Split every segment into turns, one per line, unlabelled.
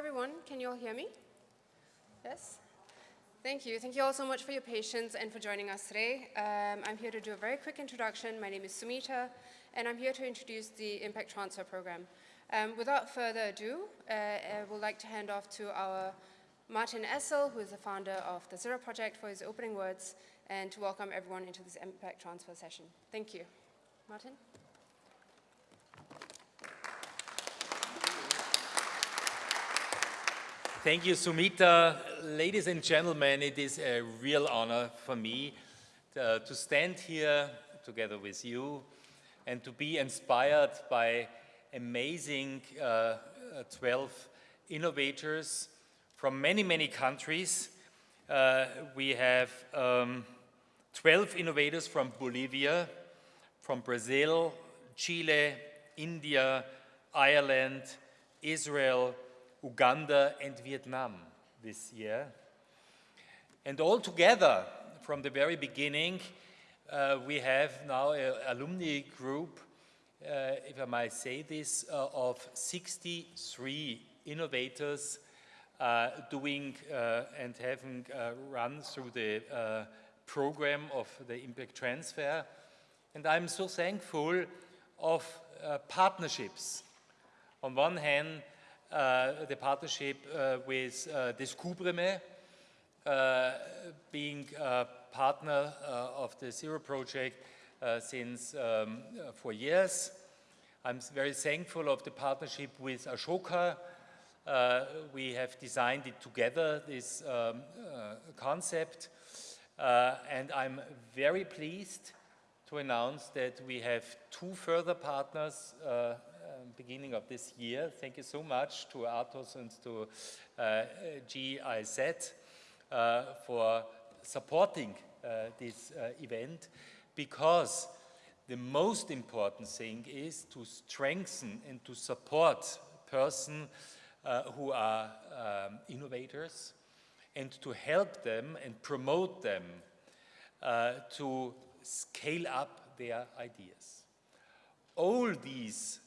everyone. Can you all hear me? Yes? Thank you. Thank you all so much for your patience and for joining us today. Um, I'm here to do a very quick introduction. My name is Sumita, and I'm here to introduce the Impact Transfer Program. Um, without further ado, uh, I would like to hand off to our Martin Essl, who is the founder of the Zero Project, for his opening words and to welcome everyone into this Impact Transfer session. Thank you. Martin?
Thank you, Sumita. Ladies and gentlemen, it is a real honor for me to, uh, to stand here together with you and to be inspired by amazing uh, uh 12 innovators from many, many countries. Uh, we have um, 12 innovators from Bolivia, from Brazil, Chile, India, Ireland, Israel, Uganda and Vietnam this year. And all together, from the very beginning, uh, we have now an alumni group, uh, if I might say this, uh, of 63 innovators uh, doing uh, and having uh, run through the program of the impact transfer. And I'm so thankful of partnerships. On one hand, the partnership uh, with uh, Descubreme, being a partner of the Zero Project since um, four years. I'm very thankful of the partnership with Ashoka. Uh, we have designed it together, this um, uh, concept, uh, and I'm very pleased to announce that we have two further partners beginning of this year. Thank you so much to Atos and to uh, GIZ uh, for supporting uh, this event because the most important thing is to strengthen and to support persons who are um, innovators and to help them and promote them uh, to scale up their ideas. All these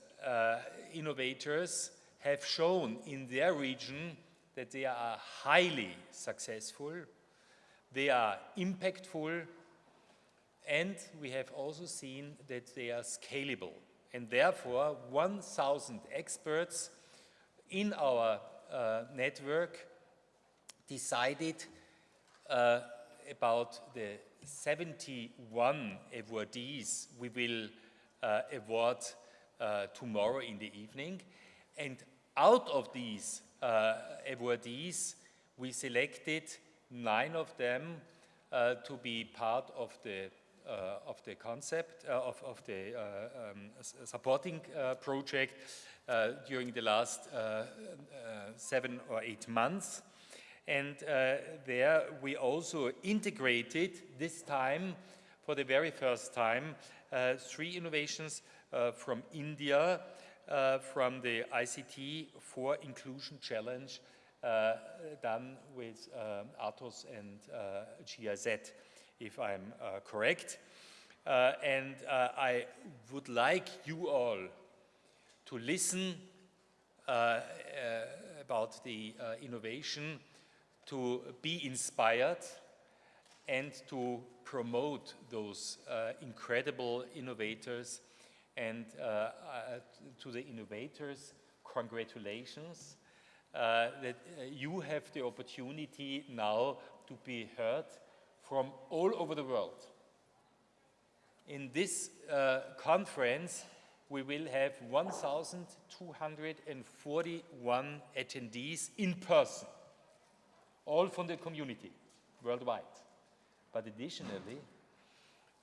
innovators have shown in their region that they are highly successful, they are impactful, and we have also seen that they are scalable. And therefore, 1,000 experts in our uh, network decided uh, about the 71 awardees we will uh, award uh, tomorrow in the evening. And out of these uh, awardees, we selected nine of them uh, to be part of the uh, of the concept uh, of, of the uh, um, supporting project during the last seven or eight months. And there we also integrated this time, for the very first time, three innovations uh, Uh, from India, uh, from the ICT for Inclusion Challenge uh, done with uh, Atos and uh, GIZ, if I'm correct. and I would like you all to listen about the innovation, to be inspired, and to promote those uh, incredible innovators and uh, uh, to the innovators, congratulations uh, that you have the opportunity now to be heard from all over the world. In this conference, we will have 1,241 attendees in person, all from the community worldwide. But additionally,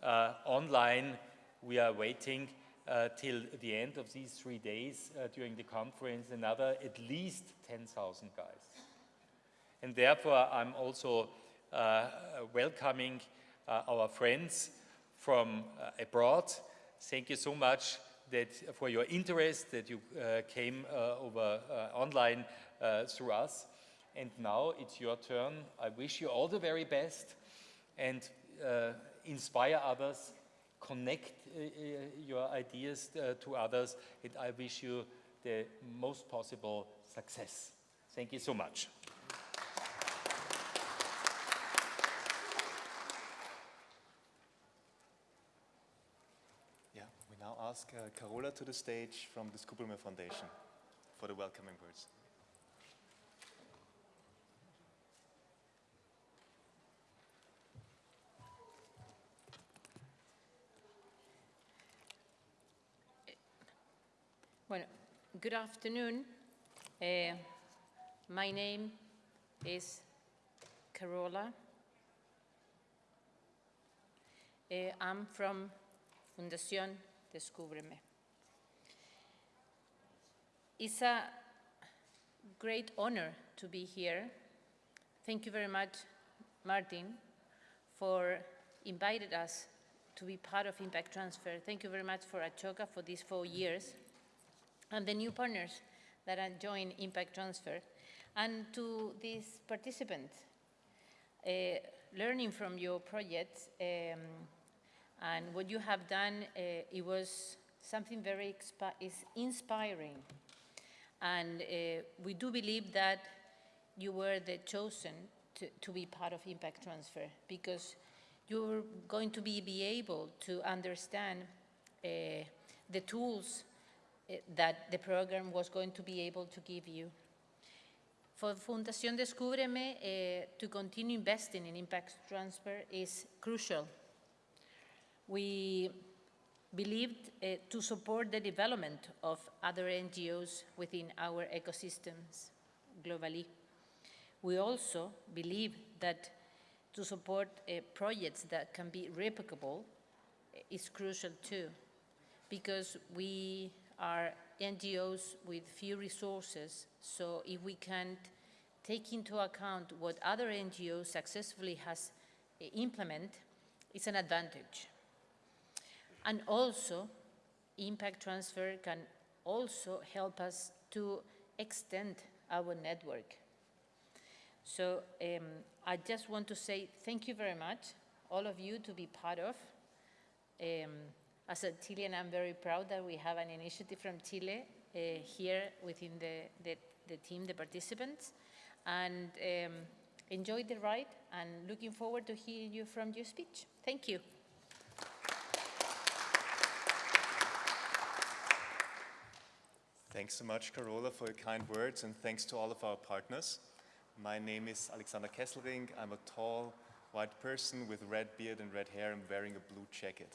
uh, online, we are waiting till the end of these three days uh, during the conference, another at least 10,000 guys. And therefore, I'm also uh, welcoming uh, our friends from uh, abroad. Thank you so much that for your interest that you uh, came over online through us. And now it's your turn. I wish you all the very best and inspire others connect uh, uh, your ideas uh, to others and I wish you the most possible success. Thank you so much.
Yeah, we now ask uh, Carola to the stage from the Descubreme Foundation for the welcoming words.
Well, good afternoon. Uh, my name is Carola. Uh, I'm from Fundación Descúbreme. It's a great honor to be here. Thank you very much, Martin, for inviting us to be part of Impact Transfer. Thank you very much for Ashoka for these four years and the new partners that are Impact Transfer, and to these participants. Uh, learning from your project um, and what you have done, uh, it was something very is inspiring. And uh, we do believe that you were the chosen to, to be part of Impact Transfer because you're going to be, be able to understand uh, the tools that the program was going to be able to give you. For Fundación Descúbreme, uh, to continue investing in impact transfer is crucial. We believed uh, to support the development of other NGOs within our ecosystems globally. We also believe that to support uh, projects that can be replicable is crucial too, because we are NGOs with few resources, so if we can take into account what other NGOs successfully has uh, implement, it's an advantage. And also, impact transfer can also help us to extend our network. So um, I just want to say thank you very much, all of you, to be part of. Um, as a Chilean, I'm very proud that we have an initiative from Chile uh, here within the, the, the, team, the participants, and um, enjoy the ride and looking forward to hearing you from your speech. Thank you.
Thanks so much, Carola, for your kind words, and thanks to all of our partners. My name is Alexander Kesselring. I'm a tall, white person with red beard and red hair. I'm wearing a blue jacket.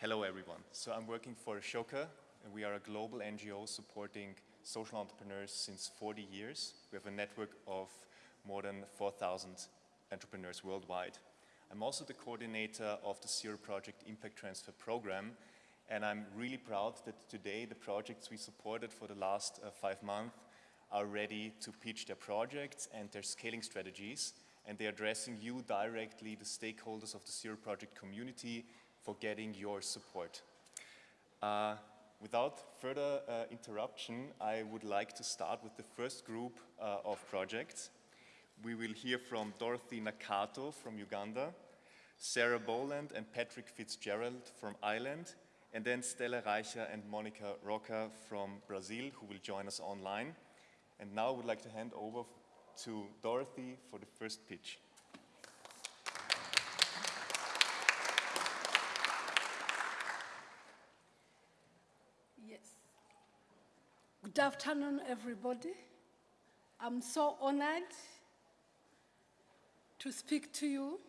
Hello, everyone. So I'm working for Ashoka, and we are a global NGO supporting social entrepreneurs since 40 years. We have a network of more than 4,000 entrepreneurs worldwide. I'm also the coordinator of the Zero Project Impact Transfer Program, and I'm really proud that today the projects we supported for the last uh, five months are ready to pitch their projects and their scaling strategies, and they're addressing you directly, the stakeholders of the Zero Project community, for getting your support. Uh, without further uh, interruption, I would like to start with the first group uh, of projects. We will hear from Dorothy Nakato from Uganda, Sarah Boland and Patrick Fitzgerald from Ireland, and then Stella Reicher and Monica Roca from Brazil, who will join us online. And now I would like to hand over to Dorothy for the first pitch.
Good afternoon, everybody. I'm so honored to speak to you.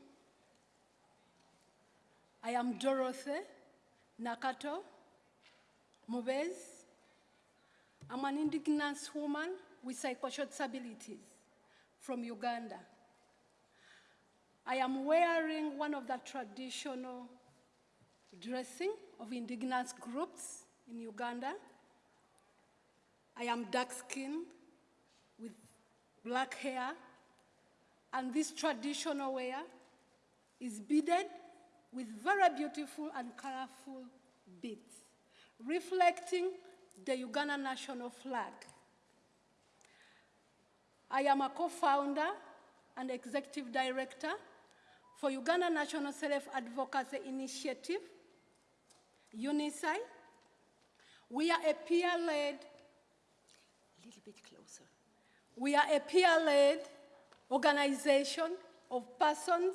I am Dorothy Nakato Mubez. I'm an indigenous woman with psychosocial disabilities from Uganda. I am wearing one of the traditional dressing of indigenous groups in Uganda. I am dark skinned with black hair, and this traditional wear is beaded with very beautiful and colorful beads, reflecting the Uganda national flag. I am a co-founder and executive director for Uganda National Self-Advocacy Initiative, UNICEF. We are a peer-led bit closer. We are a peer-led organization of persons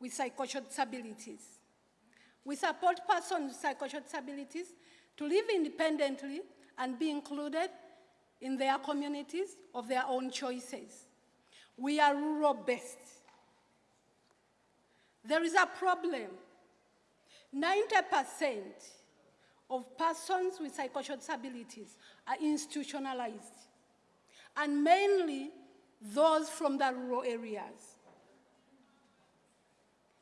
with psychosocial disabilities. We support persons with psychosocial disabilities to live independently and be included in their communities of their own choices. We are rural-based. There is a problem. 90% of persons with psychosocial disabilities are institutionalized, and mainly those from the rural areas.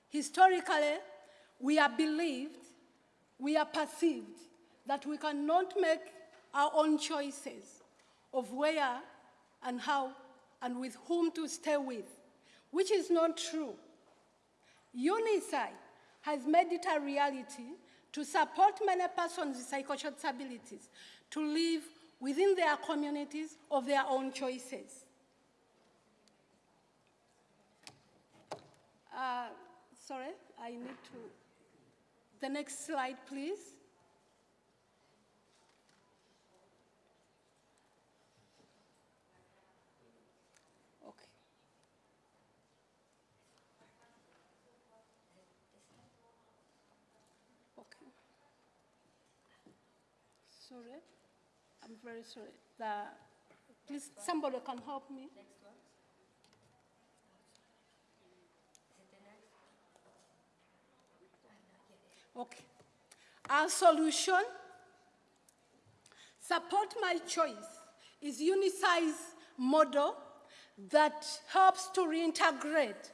Historically, we are believed, we are perceived that we cannot make our own choices of where and how and with whom to stay with, which is not true. UNICEF has made it a reality to support many persons with psychosocial disabilities to live within their communities of their own choices. Uh, sorry, I need to. The next slide, please. Sorry, I'm very sorry. The, please, somebody can help me. Next one. Okay. Our solution, support my choice, is UNICEF's model that helps to reintegrate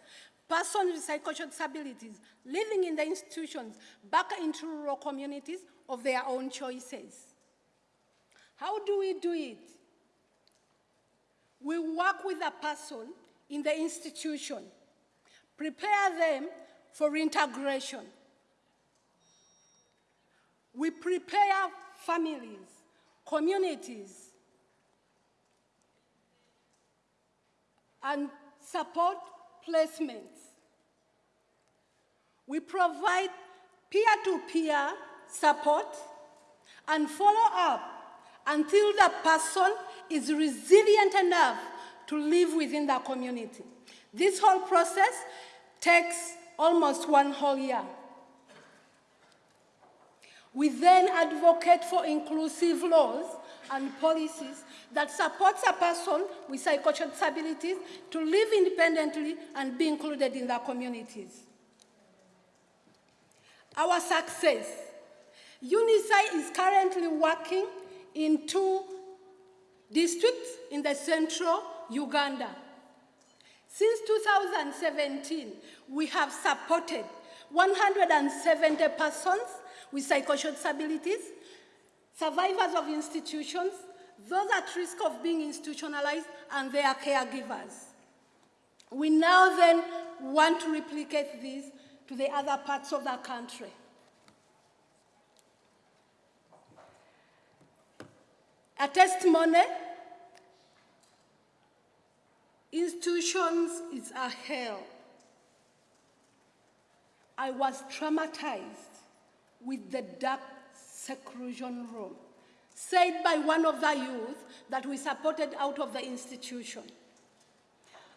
persons with psychosocial disabilities living in the institutions back into rural communities of their own choices. How do we do it? We work with a person in the institution, prepare them for integration. We prepare families, communities, and support placements. We provide peer-to-peer support and follow up until the person is resilient enough to live within the community. This whole process takes almost one whole year. We then advocate for inclusive laws and policies that supports a person with psychosocial disabilities to live independently and be included in their communities. Our success. UNICEF is currently working in two districts in the central Uganda. Since 2017, we have supported 170 persons with psychosocial disabilities, survivors of institutions, those at risk of being institutionalized, and their caregivers. We now then want to replicate this to the other parts of the country. A testimony, institutions is a hell. I was traumatized with the dark seclusion room, said by one of the youth that we supported out of the institution.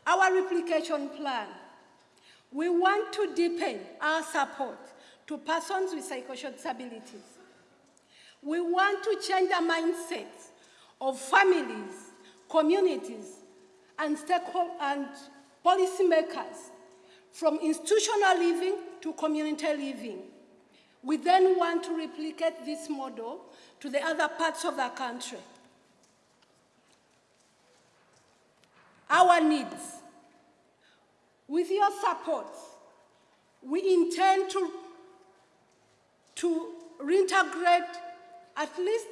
Our replication plan, we want to deepen our support to persons with psychosocial disabilities. We want to change the mindsets of families, communities, and, and policymakers from institutional living to community living. We then want to replicate this model to the other parts of the country. Our needs. With your support, we intend to, to reintegrate at least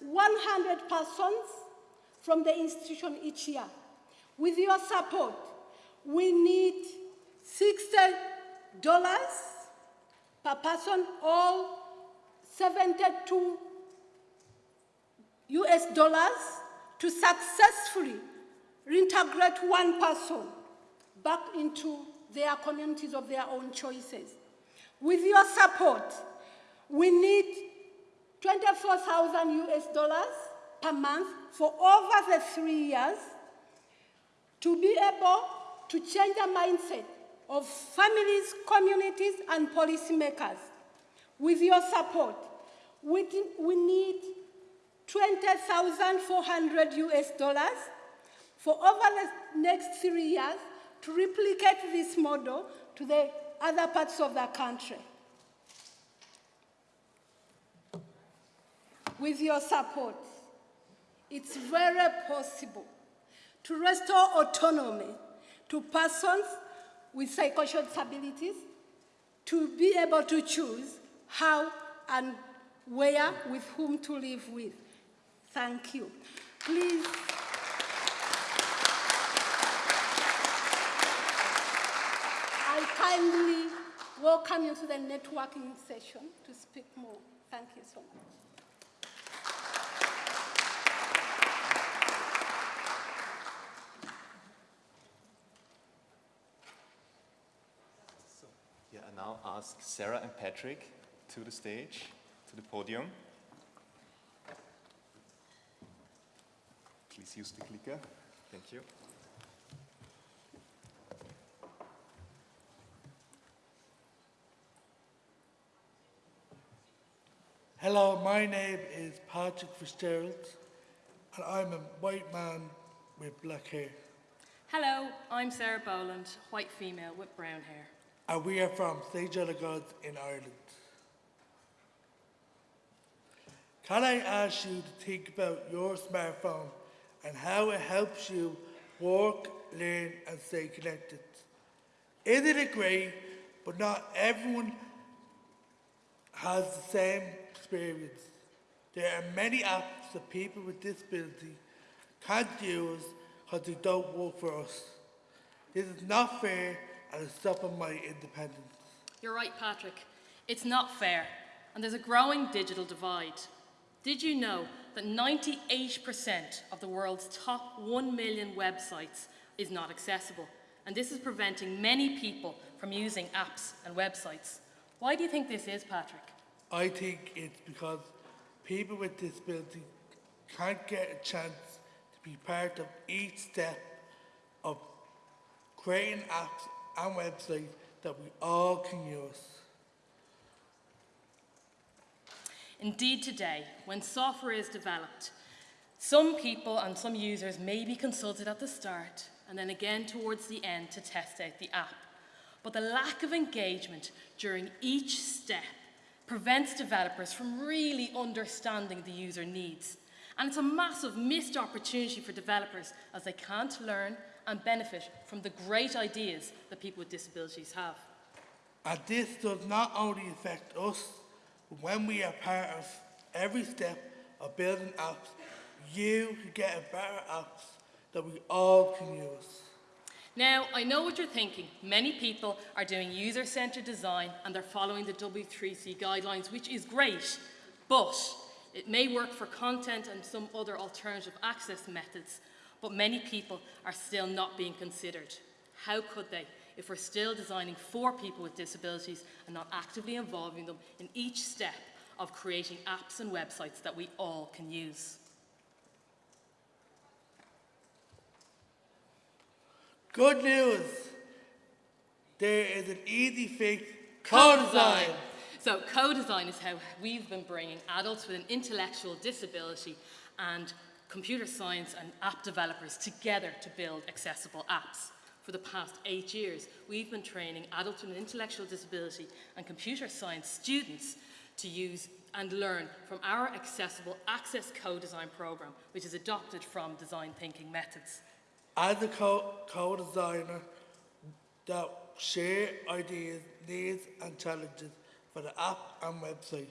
100 persons from the institution each year. With your support, we need $60 per person or 72 US dollars to successfully reintegrate one person back into their communities of their own choices. With your support, we need 24,000 US dollars per month for over the three years to be able to change the mindset of families, communities, and policymakers. With your support, we, we need 20,400 US dollars for over the next three years to replicate this model to the other parts of the country. With your support, it's very possible to restore autonomy to persons with psychosocial disabilities to be able to choose how and where with whom to live with. Thank you. Please. I kindly welcome you to the networking session to speak more. Thank you so much.
Yeah, I now ask Sarah and Patrick to the stage, to the podium. Please use the clicker. Thank you.
Hello, my name is Patrick Fitzgerald, and I'm a white man with black hair.
Hello, I'm Sarah Boland, white female with brown hair.
And we are from St. John of God in Ireland. Can I ask you to think about your smartphone and how it helps you work, learn, and stay connected? Isn't it great? But not everyone has the same experience. There are many apps that people with disability can't use because they don't work for us. This is not fair and it's stopping my independence.
You're right, Patrick. It's not fair, and there's a growing digital divide. Did you know that 98% of the world's top 1 million websites is not accessible? And this is preventing many people from using apps and websites. Why do you think this is, Patrick?
I think it's because people with disability can't get a chance to be part of each step of creating apps and websites that we all can use.
Indeed, today, when software is developed, some people and some users may be consulted at the start and then again towards the end to test out the app. But the lack of engagement during each step prevents developers from really understanding the user needs. And it's a massive missed opportunity for developers as they can't learn and benefit from the great ideas that people with disabilities have.
And this does not only affect us, but when we are part of every step of building apps, you can get a better apps that we all can use.
Now, I know what you're thinking. Many people are doing user-centered design and they're following the W3C guidelines, which is great, but it may work for content and some other alternative access methods, but many people are still not being considered. How could they if we're still designing for people with disabilities and not actively involving them in each step of creating apps and websites that we all can use?
Good news! There is an easy fix, co-design.
So co-design is how we've been bringing adults with an intellectual disability and computer science and app developers together to build accessible apps. For the past eight years, we've been training adults with intellectual disability and computer science students to use and learn from our accessible Access Co-Design program, which is adopted from design thinking methods.
As a co- co-designer that share ideas, needs and challenges for the app and website,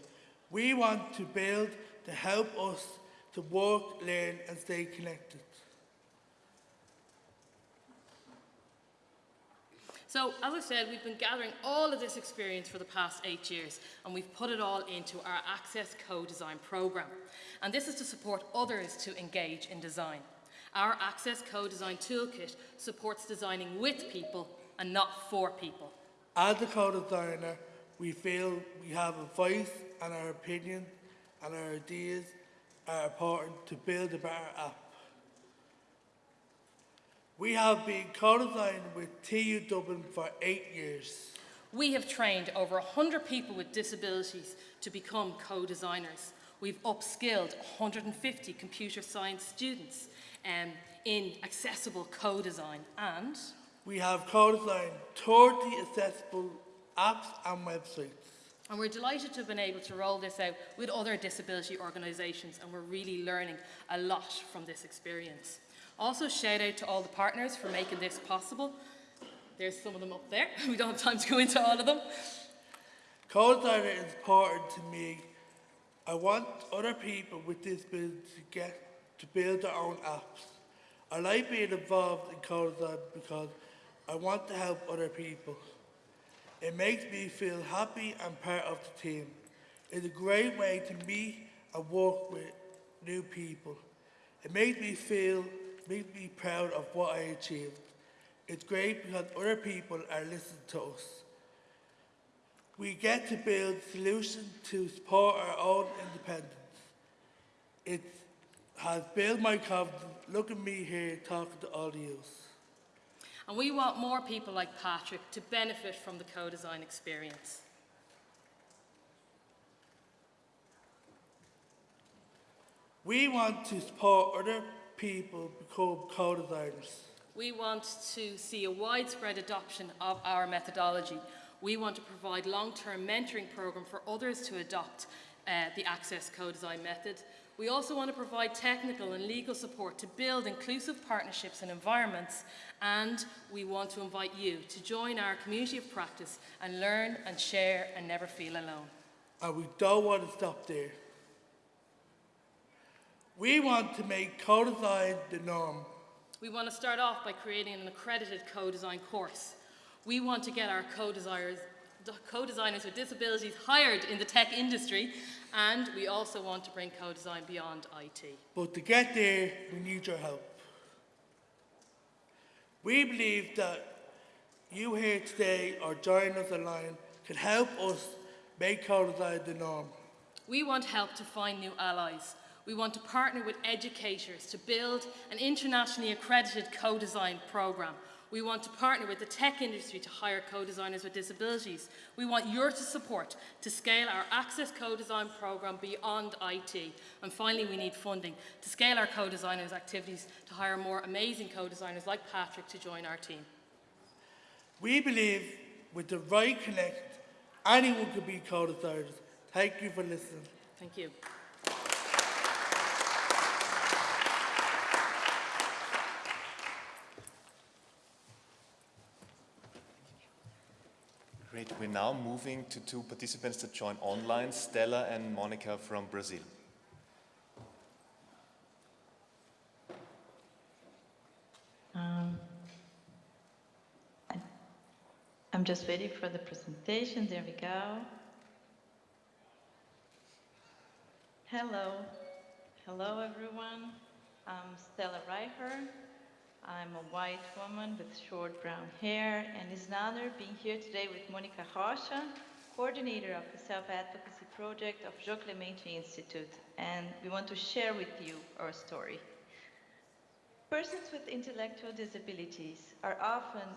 we want to build to help us to work, learn and stay connected.
So, as I said, we've been gathering all of this experience for the past eight years, and we've put it all into our Access Co-Design program. And this is to support others to engage in design. Our Access Co-Design Toolkit supports designing with people and not for people.
As a co-designer, we feel we have a voice and our opinion and our ideas are important to build a better app. We have been co-designing with TU Dublin for eight years.
We have trained over 100 people with disabilities to become co-designers. We've upskilled 150 computer science students um, in accessible co-design and
We have co-designed 30 accessible apps and websites.
And we're delighted to have been able to roll this out with other disability organisations and we're really learning a lot from this experience. Also shout out to all the partners for making this possible. There's some of them up there. We don't have time to go into all of them.
Co-designer is important to me. I want other people with disabilities to get to build their own apps. I like being involved in co-design because I want to help other people. It makes me feel happy and part of the team. It's a great way to meet and work with new people. It makes me feel, makes me proud of what I achieved. It's great because other people are listening to us. We get to build solutions to support our own independence. It has built my confidence. Look at me here talking to all of you.
And we want more people like Patrick to benefit from the co-design experience.
We want to support other people become co-designers.
We want to see a widespread adoption of our methodology. We want to provide long-term mentoring program for others to adopt uh, the Access co-design method. We also want to provide technical and legal support to build inclusive partnerships and environments and we want to invite you to join our community of practice and learn and share and never feel alone.
And we don't want to stop there. We want to make co-design the norm.
We want to start off by creating an accredited co-design course. We want to get our co-designers co-designers with disabilities hired in the tech industry and we also want to bring co-design beyond IT.
But to get there, we need your help. We believe that you here today or joining us online can help us make co-design the norm.
We want help to find new allies. We want to partner with educators to build an internationally accredited co-design programme we want to partner with the tech industry to hire co-designers with disabilities. We want your support to scale our Access Co-Design programme beyond IT. And finally, we need funding to scale our co-designers' activities to hire more amazing co-designers like Patrick to join our team.
We believe with the right connect, anyone can be co-designers. Thank you for listening.
Thank you.
Great. We're now moving to two participants that join online, Stella and Monica from Brazil.
Um, I'm just waiting for the presentation. There we go. Hello. Hello, everyone. I'm Stella Reicher. I'm a white woman with short brown hair, and it's an honor being here today with Monica Rocha, coordinator of the self-advocacy project of João Clemente Institute, and we want to share with you our story. Persons with intellectual disabilities are often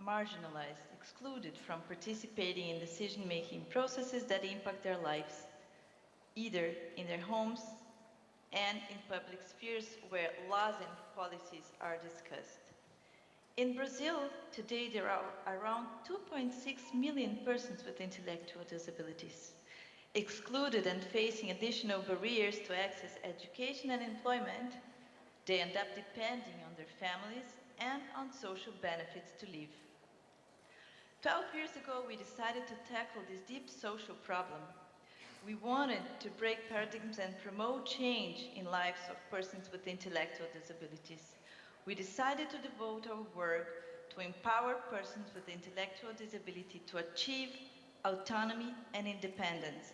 marginalized, excluded from participating in decision-making processes that impact their lives, either in their homes, and in public spheres where laws and policies are discussed. In Brazil, today there are around 2.6 million persons with intellectual disabilities, excluded and facing additional barriers to access education and employment. They end up depending on their families and on social benefits to live. 12 years ago, we decided to tackle this deep social problem we wanted to break paradigms and promote change in lives of persons with intellectual disabilities. We decided to devote our work to empower persons with intellectual disability to achieve autonomy and independence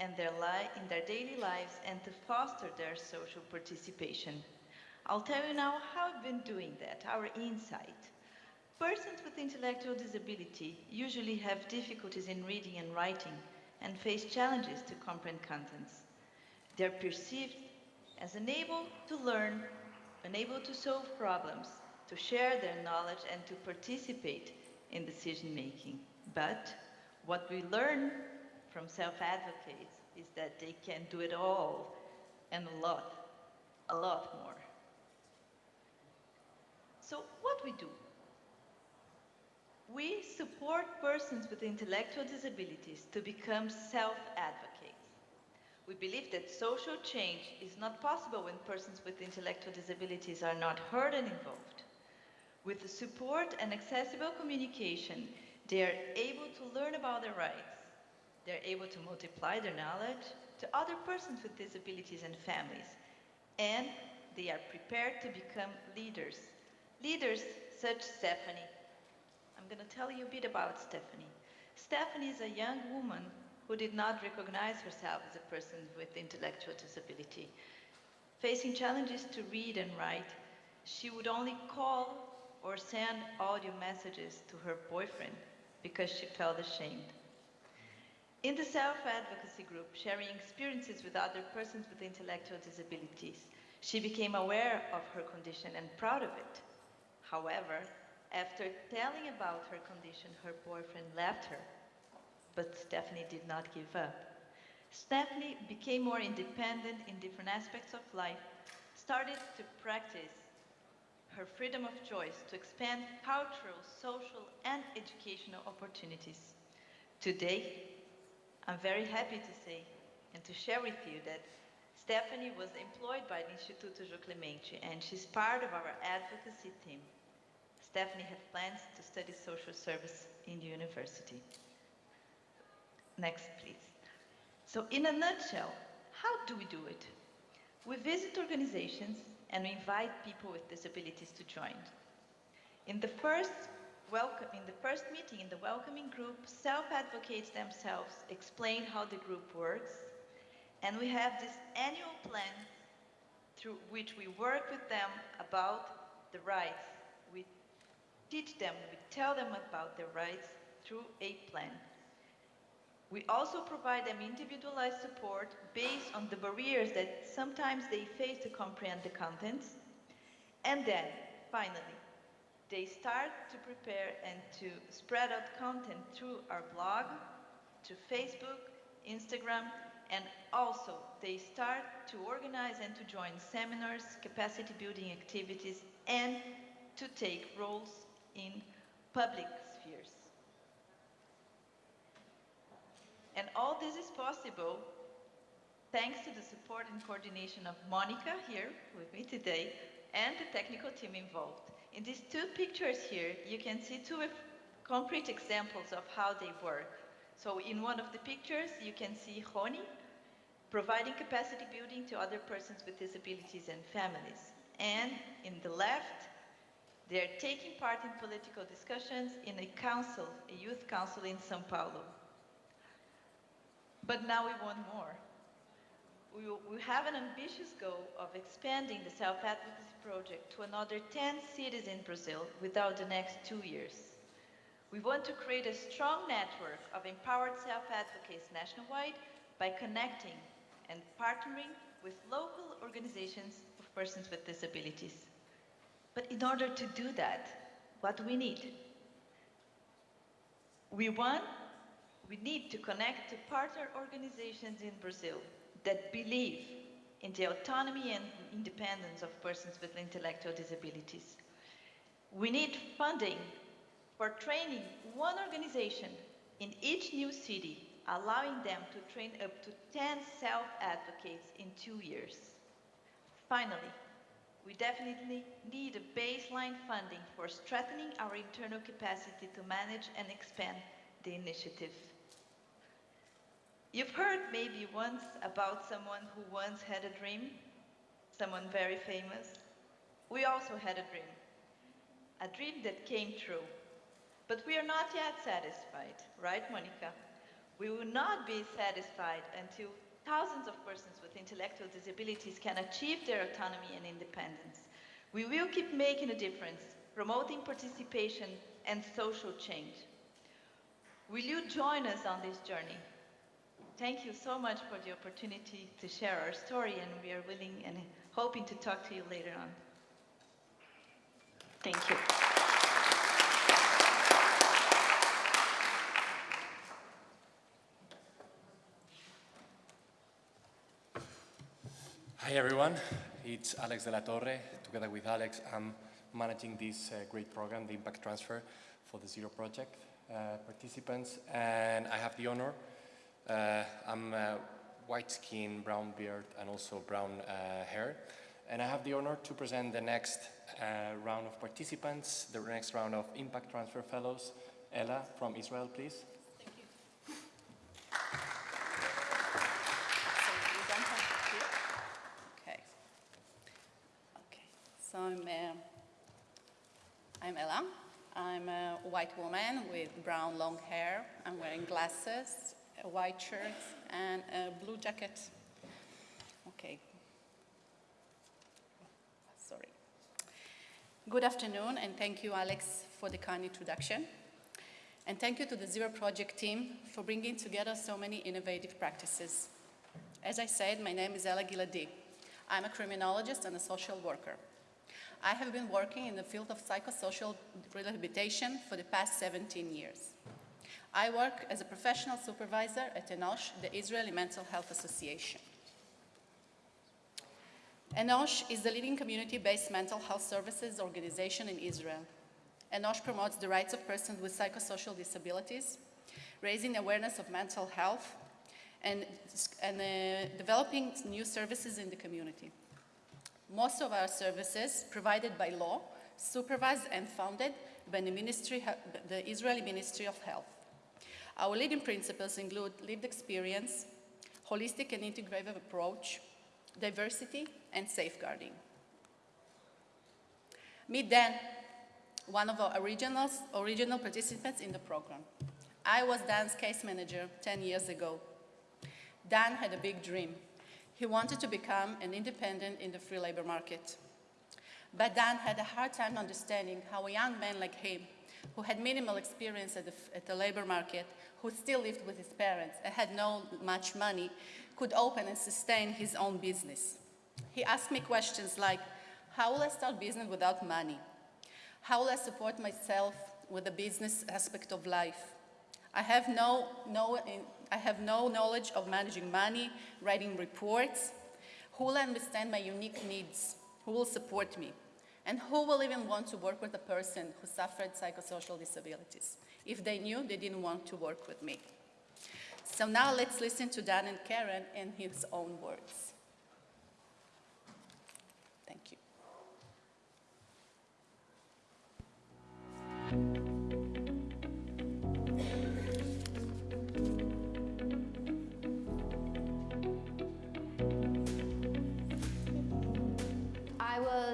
and their in their daily lives and to foster their social participation. I'll tell you now how I've been doing that, our insight. Persons with intellectual disability usually have difficulties in reading and writing, and face challenges to comprehend contents. They are perceived as unable to learn, unable to solve problems, to share their knowledge, and to participate in decision making. But what we learn from self advocates is that they can do it all and a lot, a lot more. So, what we do? We support persons with intellectual disabilities to become self advocates. We believe that social change is not possible when persons with intellectual disabilities are not heard and involved. With the support and accessible communication, they are able to learn about their rights. They're able to multiply their knowledge to other persons with disabilities and families. And they are prepared to become leaders. Leaders such as Stephanie. I'm going to tell you a bit about Stephanie. Stephanie is a young woman who did not recognize herself as a person with intellectual disability. Facing challenges to read and write, she would only call or send audio messages to her boyfriend because she felt ashamed. In the self advocacy group, sharing experiences with other persons with intellectual disabilities, she became aware of her condition and proud of it. However, after telling about her condition, her boyfriend left her. But Stephanie did not give up. Stephanie became more independent in different aspects of life, started to practice her freedom of choice to expand cultural, social, and educational opportunities. Today, I'm very happy to say and to share with you that Stephanie was employed by the Instituto João Clemente and she's part of our advocacy team. Stephanie had plans to study social service in the university. Next, please. So, in a nutshell, how do we do it? We visit organizations and we invite people with disabilities to join. In the first welcome, in the first meeting in the welcoming group, self-advocates themselves explain how the group works, and we have this annual plan through which we work with them about the rights. Teach them, we tell them about their rights through a plan. We also provide them individualized support based on the barriers that sometimes they face to comprehend the contents. And then, finally, they start to prepare and to spread out content through our blog, to Facebook, Instagram, and also they start to organize and to join seminars, capacity building activities, and to take roles in public spheres. And all this is possible thanks to the support and coordination of Monica here with me today and the technical team involved. In these two pictures here, you can see two concrete examples of how they work. So in one of the pictures, you can see Roni providing capacity building to other persons with disabilities and families. And in the left, they're taking part in political discussions in a council, a youth council in Sao Paulo. But now we want more. We, we have an ambitious goal of expanding the self-advocacy project to another 10 cities in Brazil within the next two years. We want to create a strong network of empowered self-advocates nationwide by connecting and partnering with local organizations of persons with disabilities. But in order to do that, what we need? We want we need to connect to partner organizations in Brazil that believe in the autonomy and independence of persons with intellectual disabilities. We need funding for training one organization in each new city, allowing them to train up to 10 self-advocates in two years. Finally, we definitely need a baseline funding for strengthening our internal capacity to manage and expand the initiative. You've heard maybe once about someone who once had a dream, someone very famous. We also had a dream, a dream that came true. But we are not yet satisfied, right, Monica? We will not be satisfied until thousands of persons with intellectual disabilities can achieve their autonomy and independence. We will keep making a difference, promoting participation and social change. Will you join us on this journey? Thank you so much for the opportunity to share our story, and we are willing and hoping to talk to you later on. Thank you.
Hi everyone, it's Alex de la Torre. Together with Alex, I'm managing this uh, great program, the Impact Transfer for the Zero Project uh, participants. And I have the honor, uh, I'm uh, white skin, brown beard, and also brown uh, hair. And I have the honor to present the next uh, round of participants, the next round of Impact Transfer Fellows. Ella from Israel, please.
So we don't have to Okay. Okay. So I'm, uh, I'm Ella. I'm a white woman with brown long hair. I'm wearing glasses, a white shirt, and a blue jacket. Okay. Sorry. Good afternoon, and thank you, Alex, for the kind introduction. And thank you to the Zero Project team for bringing together so many innovative practices. As I said, my name is Ella Giladi. I'm a criminologist and a social worker. I have been working in the field of psychosocial rehabilitation for the past 17 years. I work as a professional supervisor at ENOSH, the Israeli Mental Health Association. ENOSH is the leading community-based mental health services organization in Israel. ENOSH promotes the rights of persons with psychosocial disabilities, raising awareness of mental health, and, and uh, developing new services in the community. Most of our services, provided by law, supervised and funded by the, ministry, the Israeli Ministry of Health. Our leading principles include lived experience, holistic and integrative approach, diversity, and safeguarding. Meet Dan, one of our original, original participants in the program. I was Dan's case manager 10 years ago. Dan had a big dream. He wanted to become an independent in the free labor market. But Dan had a hard time understanding how a young man like him, who had minimal experience at the, at the labor market, who still lived with his parents and had no much money, could open and sustain his own business. He asked me questions like, how will I start business without money? How will I support myself with the business aspect of life? I have no, no, I have no knowledge of managing money, writing reports. Who will understand my unique needs? Who will support me? And who will even want to work with a person who suffered psychosocial disabilities? If they knew, they didn't want to work with me. So now let's listen to Dan and Karen in his own words. Thank you.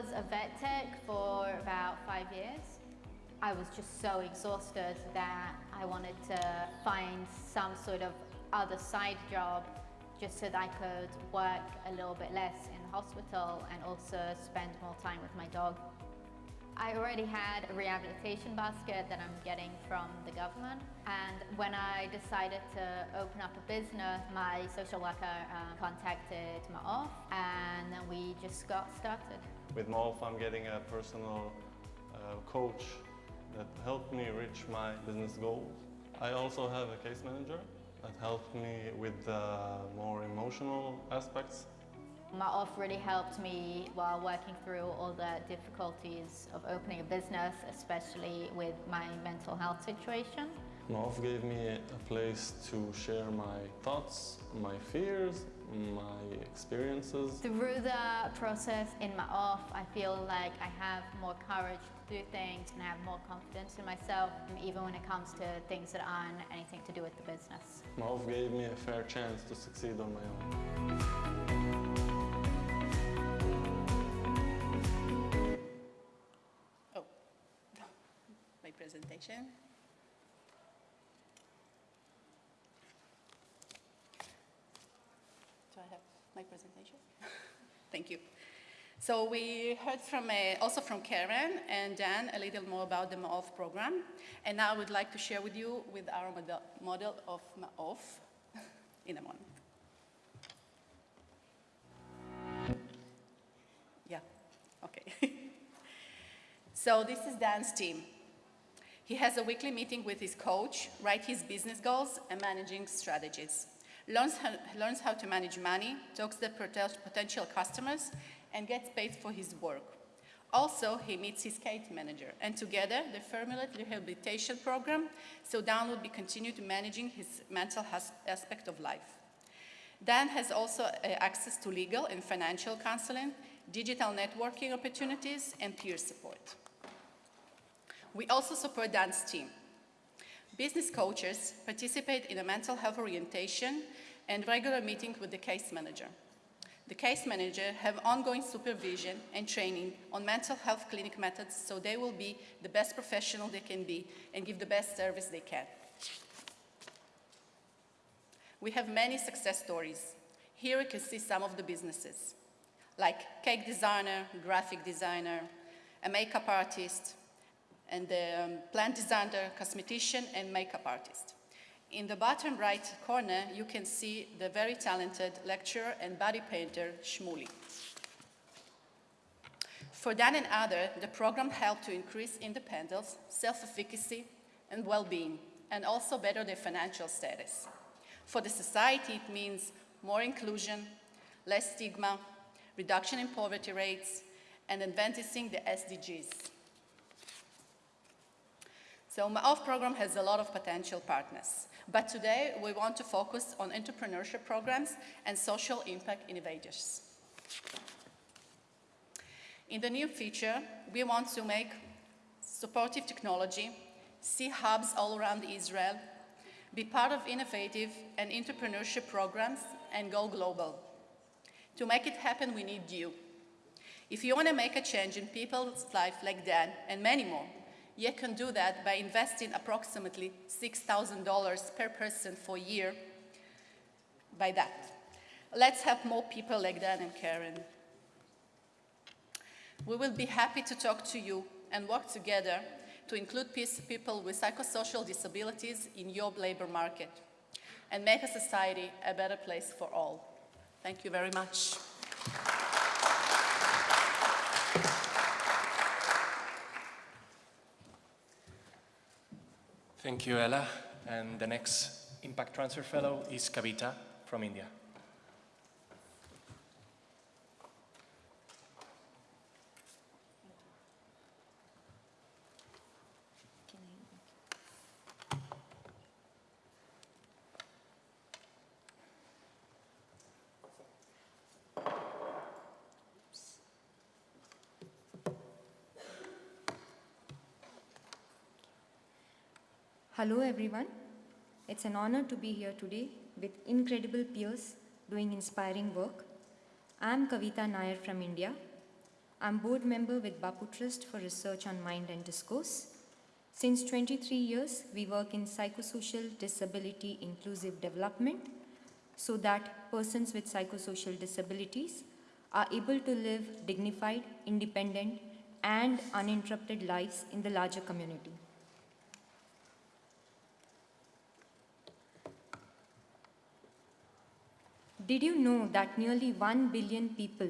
Was a vet tech for about five years. I was just so exhausted that I wanted to find some sort of other side job just so that I could work a little bit less in the hospital and also spend more time with my dog. I already had a rehabilitation basket that I'm getting from the government and when I decided to open up a business, my social worker uh, contacted off, and then we just got started.
With Ma'of I'm getting a personal uh, coach that helped me reach my business goals. I also have a case manager that helped me with the more emotional aspects
Ma'of really helped me while working through all the difficulties of opening a business, especially with my mental health situation.
Ma'of gave me a place to share my thoughts, my fears, my experiences.
Through the process in Ma'of, I feel like I have more courage to do things and I have more confidence in myself, even when it comes to things that aren't anything to do with the business.
Ma'of gave me a fair chance to succeed on my own.
Oh my presentation. Do I have my presentation? Thank you. So we heard from uh, also from Karen and Dan a little more about the Ma'of program. And now I would like to share with you with our model, of Ma'of in a moment. Yeah, okay. So this is Dan's team. He has a weekly meeting with his coach, write his business goals and managing strategies. Learns how, learns how to manage money, talks to potential customers, and gets paid for his work. Also, he meets his case manager, and together they formulate rehabilitation program so Dan will be continued managing his mental aspect of life. Dan has also uh, access to legal and financial counseling, digital networking opportunities, and peer support. We also support Dan's team. Business coaches participate in a mental health orientation and regular meetings with the case manager. The case manager have ongoing supervision and training on mental health clinic methods so they will be the best professional they can be and give the best service they can. We have many success stories. Here you can see some of the businesses, like cake designer, graphic designer, a makeup artist, and a um, plant designer, cosmetician, and makeup artist. In the bottom right corner, you can see the very talented lecturer and body painter, Shmuli. For Dan and others, the program helped to increase independence, self-efficacy, and well-being, and also better their financial status. For the society, it means more inclusion, less stigma, reduction in poverty rates, and advancing the SDGs. So my MAOF program has a lot of potential partners. But today, we want to focus on entrepreneurship programs and social impact innovators. In the near future, we want to make supportive technology, see hubs all around Israel, be part of innovative and entrepreneurship programs, and go global. To make it happen, we need you. If you want to make a change in people's life like that, and many more, you can do that by investing approximately $6,000 per person for a year by that. Let's help more people like Dan and Karen. We will be happy to talk to you and work together to include people with psychosocial disabilities in your labor market and make a society a better place for all. Thank you very much.
Thank you, Ella. And the next Impact Transfer Fellow is Kavita from India.
Hello everyone. It's an honor to be here today with incredible peers doing inspiring work. I'm Kavita Nair from India. I'm board member with Bapu Trust for Research on Mind and Discourse. Since 23 years, we work in psychosocial disability inclusive development so that persons with psychosocial disabilities are able to live dignified, independent, and uninterrupted lives in the larger community. Did you know that nearly 1 billion people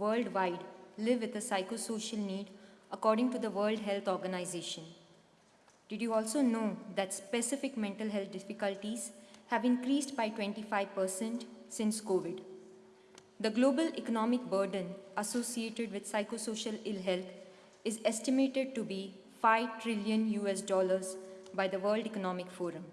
worldwide live with a psychosocial need according to the World Health Organization? Did you also know that specific mental health difficulties have increased by 25% since COVID? The global economic burden associated with psychosocial ill health is estimated to be 5 trillion US dollars by the World Economic Forum.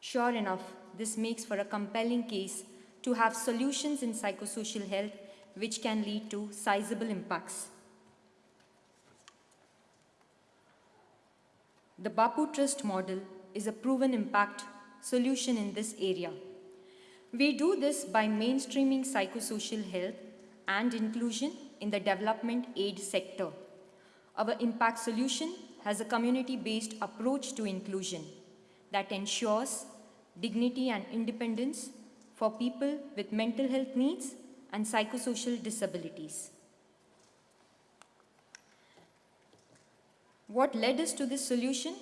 Sure enough, this makes for a compelling case to have solutions in psychosocial health which can lead to sizable impacts. The Bapu Trust model is a proven impact solution in this area. We do this by mainstreaming psychosocial health and inclusion in the development aid sector. Our impact solution has a community-based approach to inclusion that ensures dignity and independence for people with mental health needs and psychosocial disabilities. What led us to this solution?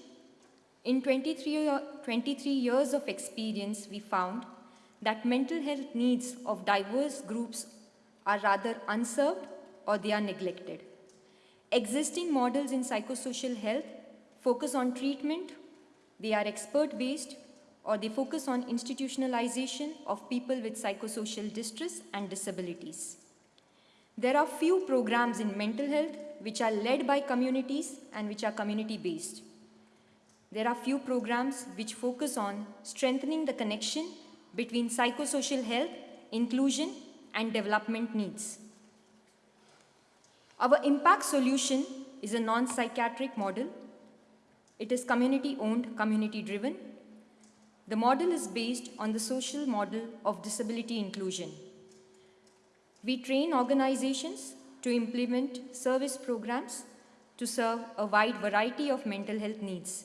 In 23, 23 years of experience, we found that mental health needs of diverse groups are rather unserved or they are neglected. Existing models in psychosocial health focus on treatment, they are expert-based, or they focus on institutionalization of people with psychosocial distress and disabilities. There are few programs in mental health which are led by communities and which are community-based. There are few programs which focus on strengthening the connection between psychosocial health, inclusion, and development needs. Our impact solution is a non-psychiatric model. It is community-owned, community-driven. The model is based on the social model of disability inclusion. We train organizations to implement service programs to serve a wide variety of mental health needs.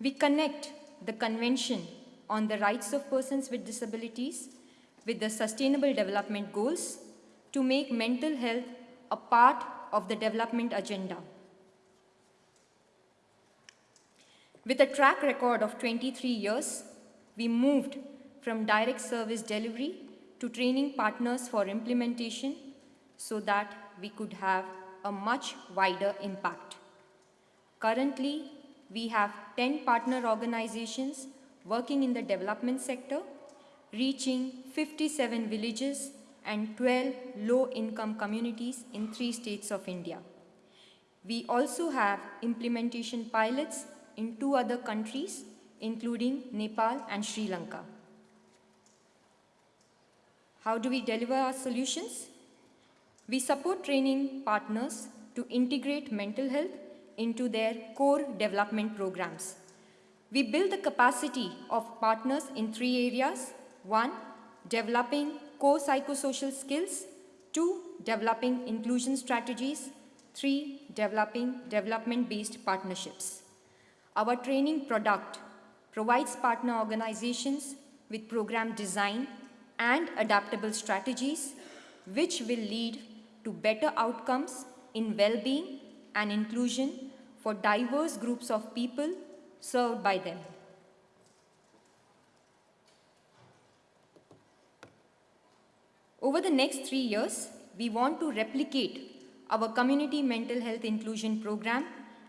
We connect the Convention on the Rights of Persons with Disabilities with the Sustainable Development Goals to make mental health a part of the development agenda. With a track record of 23 years, we moved from direct service delivery to training partners for implementation so that we could have a much wider impact. Currently, we have 10 partner organizations working in the development sector, reaching 57 villages and 12 low-income communities in three states of India. We also have implementation pilots in two other countries, including Nepal and Sri Lanka. How do we deliver our solutions? We support training partners to integrate mental health into their core development programs. We build the capacity of partners in three areas. One, developing core psychosocial skills. Two, developing inclusion strategies. Three, developing development-based partnerships. Our training product provides partner organizations with program design and adaptable strategies which will lead to better outcomes in well-being and inclusion for diverse groups of people served by them. Over the next three years, we want to replicate our community mental health inclusion program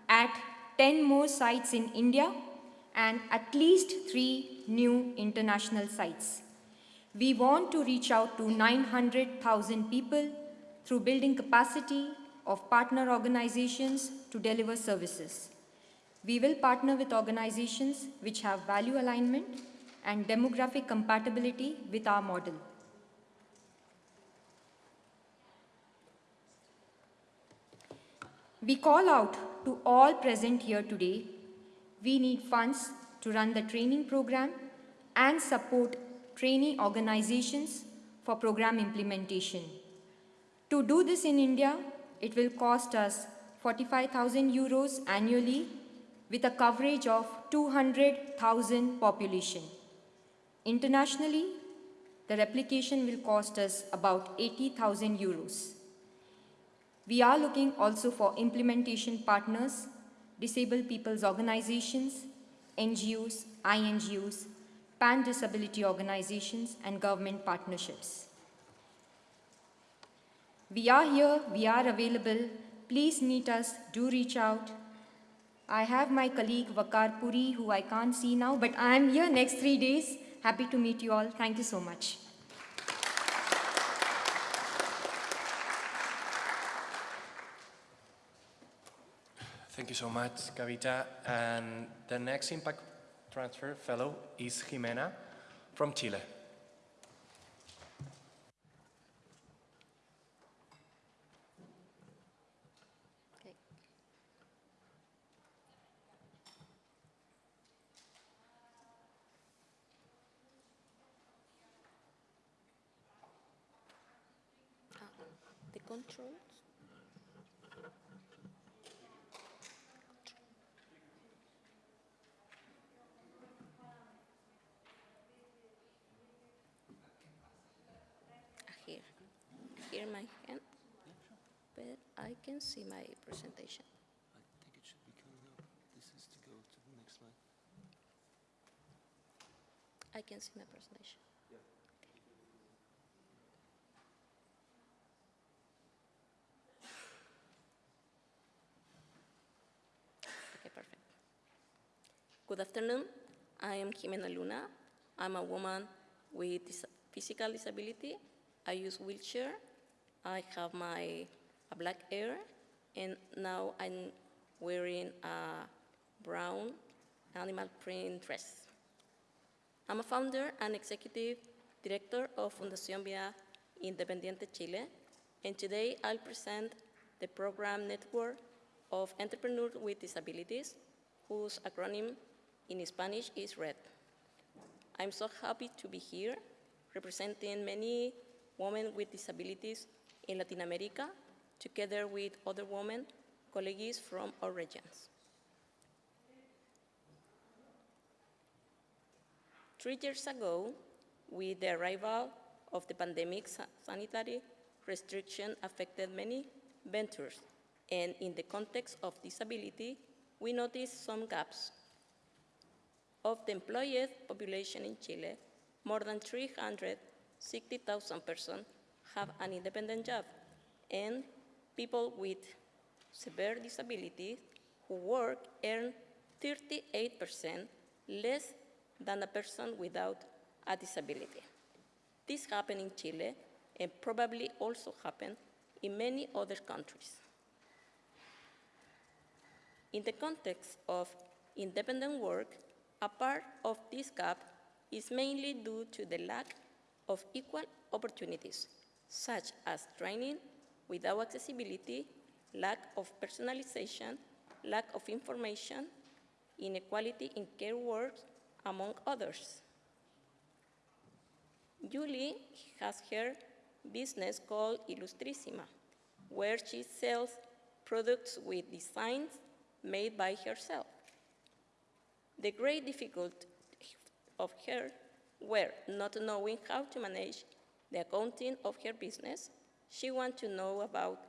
at 10 more sites in India and at least three new international sites. We want to reach out to 900,000 people through building capacity of partner organizations to deliver services. We will partner with organizations which have value alignment and demographic compatibility with our model. We call out to all present here today, we need funds to run the training program and support trainee organizations for program implementation. To do this in India, it will cost us 45,000 euros annually with a coverage of 200,000 population. Internationally, the replication will cost us about 80,000 euros. We are looking also for implementation partners, disabled people's organizations, NGOs, INGOs, pan-disability organizations, and government partnerships. We are here, we are available. Please meet us, do reach out. I have my colleague Vakar Puri, who I can't see now, but I am here next three days. Happy to meet you all. Thank you so much.
Thank you so much, Kavita. And the next Impact Transfer Fellow is Jimena from Chile.
see my presentation.
I think it should be coming up. This is to go to the next slide.
I can see my presentation. Okay, perfect. Good afternoon. I am Jimena Luna. I'm a woman with dis physical disability. I use wheelchair. I have my black hair and now I'm wearing a brown animal print dress. I'm a founder and executive director of Fundación Vía Independiente Chile, and today I'll present the program network of entrepreneurs with disabilities, whose acronym in Spanish is RED. I'm so happy to be here representing many women with disabilities in Latin America, together with other women, colleagues from our regions. Three years ago, with the arrival of the pandemic, sanitary restriction affected many ventures, and in the context of disability, we noticed some gaps. Of the employed population in Chile, more than 360,000 persons have an independent job, and people with severe disabilities who work earn 38% less than a person without a disability. This happened in Chile and probably also happened in many other countries. In the context of independent work, a part of this gap is mainly due to the lack of equal opportunities, such as training without accessibility, lack of personalization, lack of information, inequality in care work, among others. Julie has her business called Illustrissima, where she sells products with designs made by herself. The great difficulty of her were not knowing how to manage the accounting of her business. She wants to know about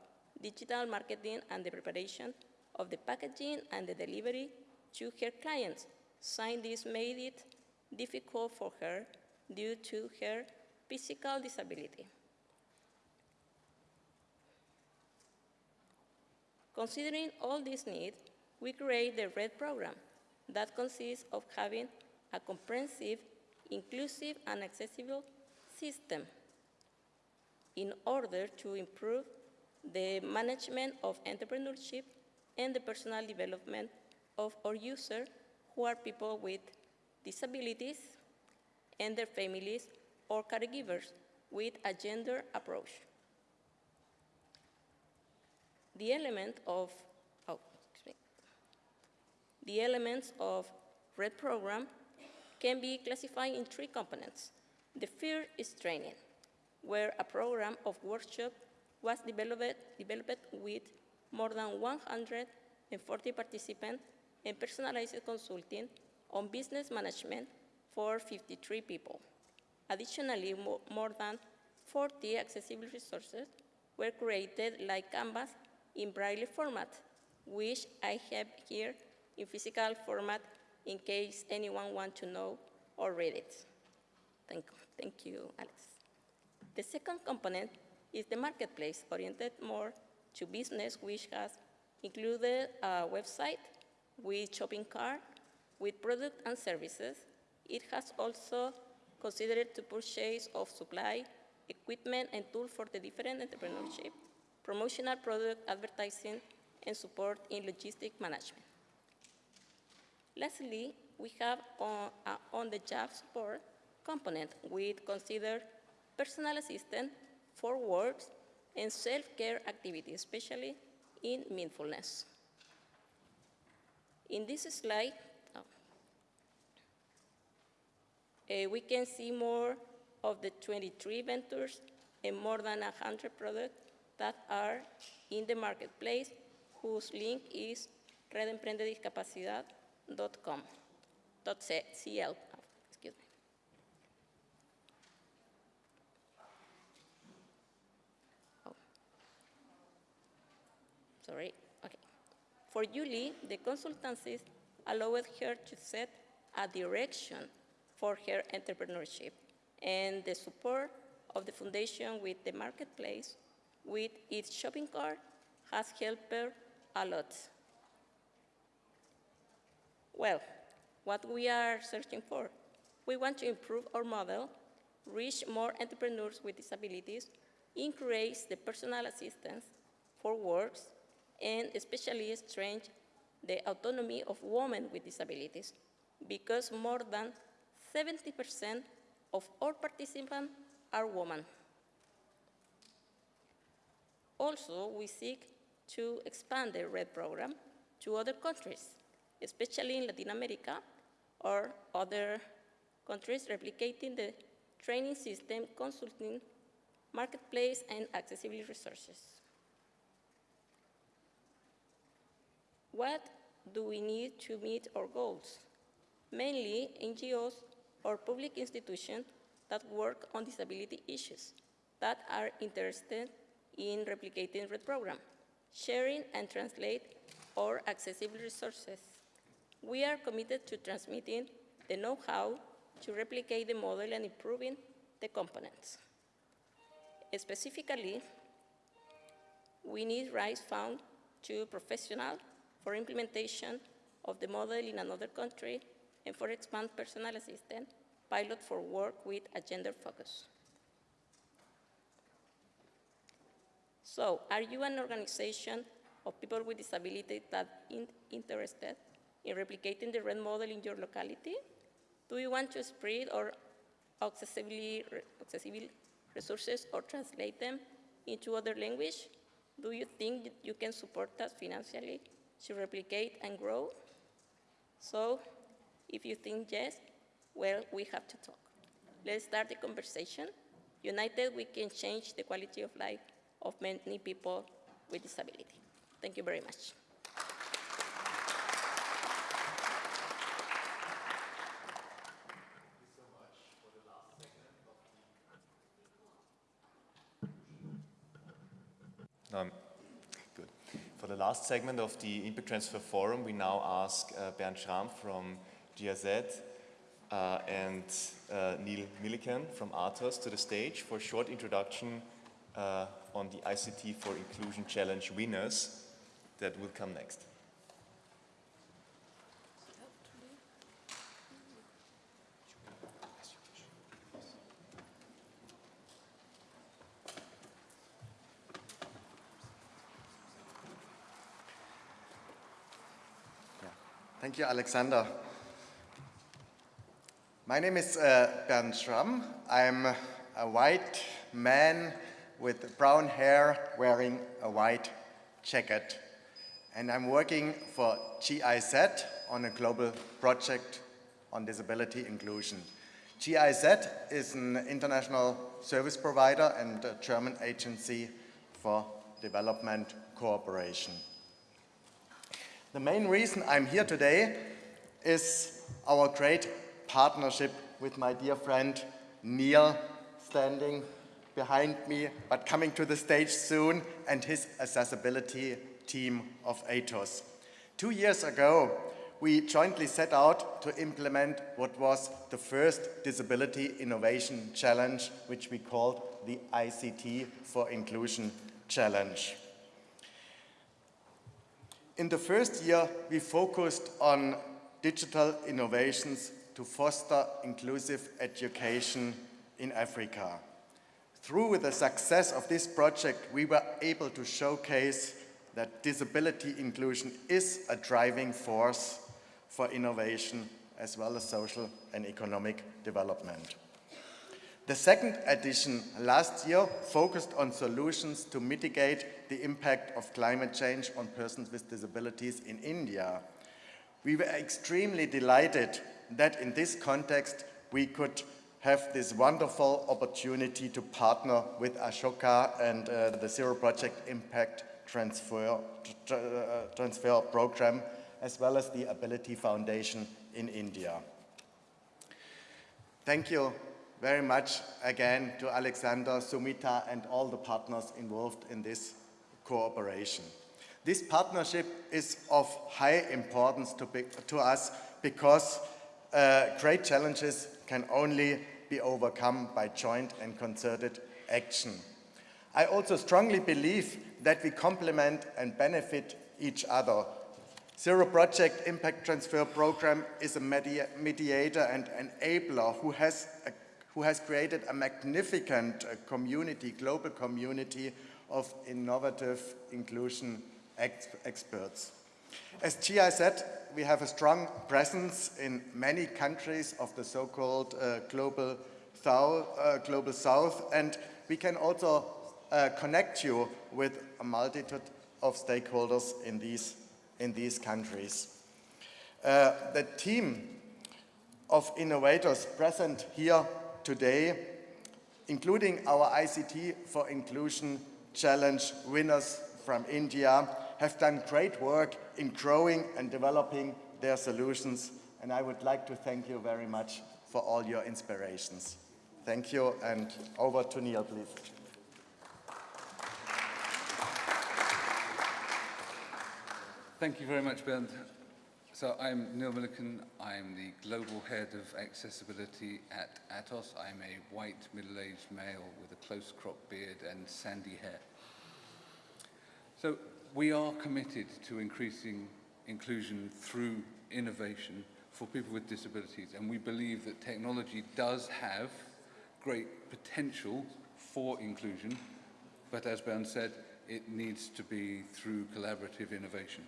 digital marketing and the preparation of the packaging and the delivery to her clients. Sign this made it difficult for her due to her physical disability. Considering all these needs, we create the RED program that consists of having a comprehensive, inclusive, and accessible system in order to improve the management of entrepreneurship and the personal development of our users who are people with disabilities and their families or caregivers with a gender approach. The element of, oh. The elements of RED program can be classified in three components. The first is training, where a program of workshop was developed, developed with more than 140 participants and personalized consulting on business management for 53 people. Additionally, mo- more than 40 accessible resources were created like Canvas in Braille format, which I have here in physical format in case anyone wants to know or read it. Thank, thank you, Alex. The second component is the marketplace, oriented more to business, which has included a website with shopping cart, with product and services. It has also considered to purchase of supply, equipment, and tools for the different entrepreneurship, promotional product advertising, and support in logistic management. Lastly, we have on, uh, on-the-job support component with considered personal assistant for works and self-care activities, especially in mindfulness. In this slide, uh, we can see more of the 23 ventures and more than 100 products that are in the marketplace, whose link is redemprendediscapacidad.com, dot C- CL, oh, excuse me. Oh. Sorry, okay. For Julie, the consultancies allowed her to set a direction for her entrepreneurship, and the support of the foundation with the marketplace with its shopping cart has helped her a lot. Well, what we are searching for. We want to improve our model, reach more entrepreneurs with disabilities, increase the personal assistance for works, and especially strengthen the autonomy of women with disabilities, because more than 70% of all participants are women. Also, we seek to expand the RED program to other countries, especially in Latin America or other countries replicating the training system, consulting, marketplace, and accessibility resources. What do we need to meet our goals? Mainly NGOs or public institutions that work on disability issues that are interested in replicating the program, sharing and translate our accessible resources. We are committed to transmitting the know-how to replicate the model and improving the components. Specifically, we need rights found to professional for implementation of the model in another country and for expand personal assistant pilot for work with a gender focus. So, are you an organization of people with disabilities that in interested in replicating the RED model in your locality? Do you want to spread or accessibly, accessible resources or translate them into other language? Do you think you can support us financially to replicate and grow? So, if you think yes, well, we have to talk. Let's start the conversation. United, we can change the quality of life of many people with disability. Thank you very much.
Um. For the last segment of the Impact Transfer Forum, we now ask uh, Bernd Schramm from GIZ uh, and uh, Neil Milliken from Atos to the stage for a short introduction uh, on the ICT for Inclusion Challenge winners that will come next.
Thank you, Alexander. My name is uh, Bernd Schramm. I'm a white man with brown hair wearing a white jacket. And I'm working for GIZ on a global project on disability inclusion. GIZ is an international service provider and a German agency for development cooperation. The main reason I'm here today is our great partnership with my dear friend Neil, standing behind me, but coming to the stage soon, and his accessibility team of ATOS. Two years ago, we jointly set out to implement what was the first Disability Innovation Challenge, which we called the ICT for Inclusion Challenge. In the first year, we focused on digital innovations to foster inclusive education in Africa. Through the success of this project, we were able to showcase that disability inclusion is a driving force for innovation as well as social and economic development. The second edition last year focused on solutions to mitigate the impact of climate change on persons with disabilities in India. We were extremely delighted that in this context we could have this wonderful opportunity to partner with Ashoka and uh, the Zero Project Impact Transfer, uh, Transfer Program, as well as the Ability Foundation in India. Thank you very much again to Alexander, Sumita, and all the partners involved in this cooperation. This partnership is of high importance to, be, to us because uh, great challenges can only be overcome by joint and concerted action. I also strongly believe that we complement and benefit each other. Zero Project Impact Transfer Program is a media mediator and enabler who has, a, who has created a magnificent uh, community, global community of innovative inclusion ex experts. As GIZ, we have a strong presence in many countries of the so-called uh, global, south, uh, global South, and we can also uh, connect you with a multitude of stakeholders in these, in these countries. Uh, the team of innovators present here today, including our ICT for Inclusion Challenge winners from India, have done great work in growing and developing their solutions, and I would like to thank you very much for all your inspirations. Thank you, and over to Neil, please.
Thank you very much, Bernd. So I'm Neil Milliken. I'm the Global Head of Accessibility at Atos. I'm a white, middle-aged male with a close-cropped beard and sandy hair. So we are committed to increasing inclusion through innovation for people with disabilities, and we believe that technology does have great potential for inclusion, but as Bernd said, it needs to be through collaborative innovation.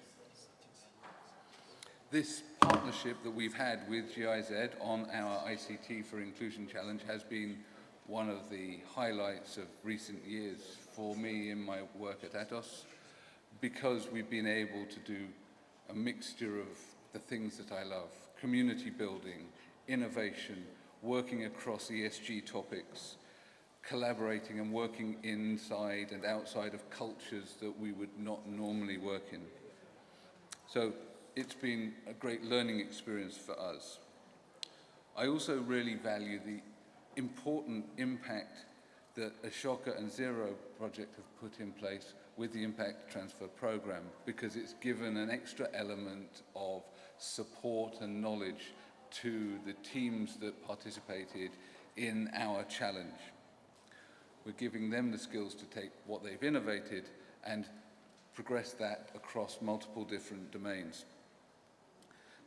This partnership that we've had with GIZ on our ICT for Inclusion Challenge has been one of the highlights of recent years for me in my work at Atos because we've been able to do a mixture of the things that I love, community building, innovation, working across ESG topics, collaborating and working inside and outside of cultures that we would not normally work in. So it's been a great learning experience for us. I also really value the important impact that Ashoka and Zero project have put in place with the Impact Transfer Program because it's given an extra element of support and knowledge to the teams that participated in our challenge. We're giving them the skills to take what they've innovated and progress that across multiple different domains.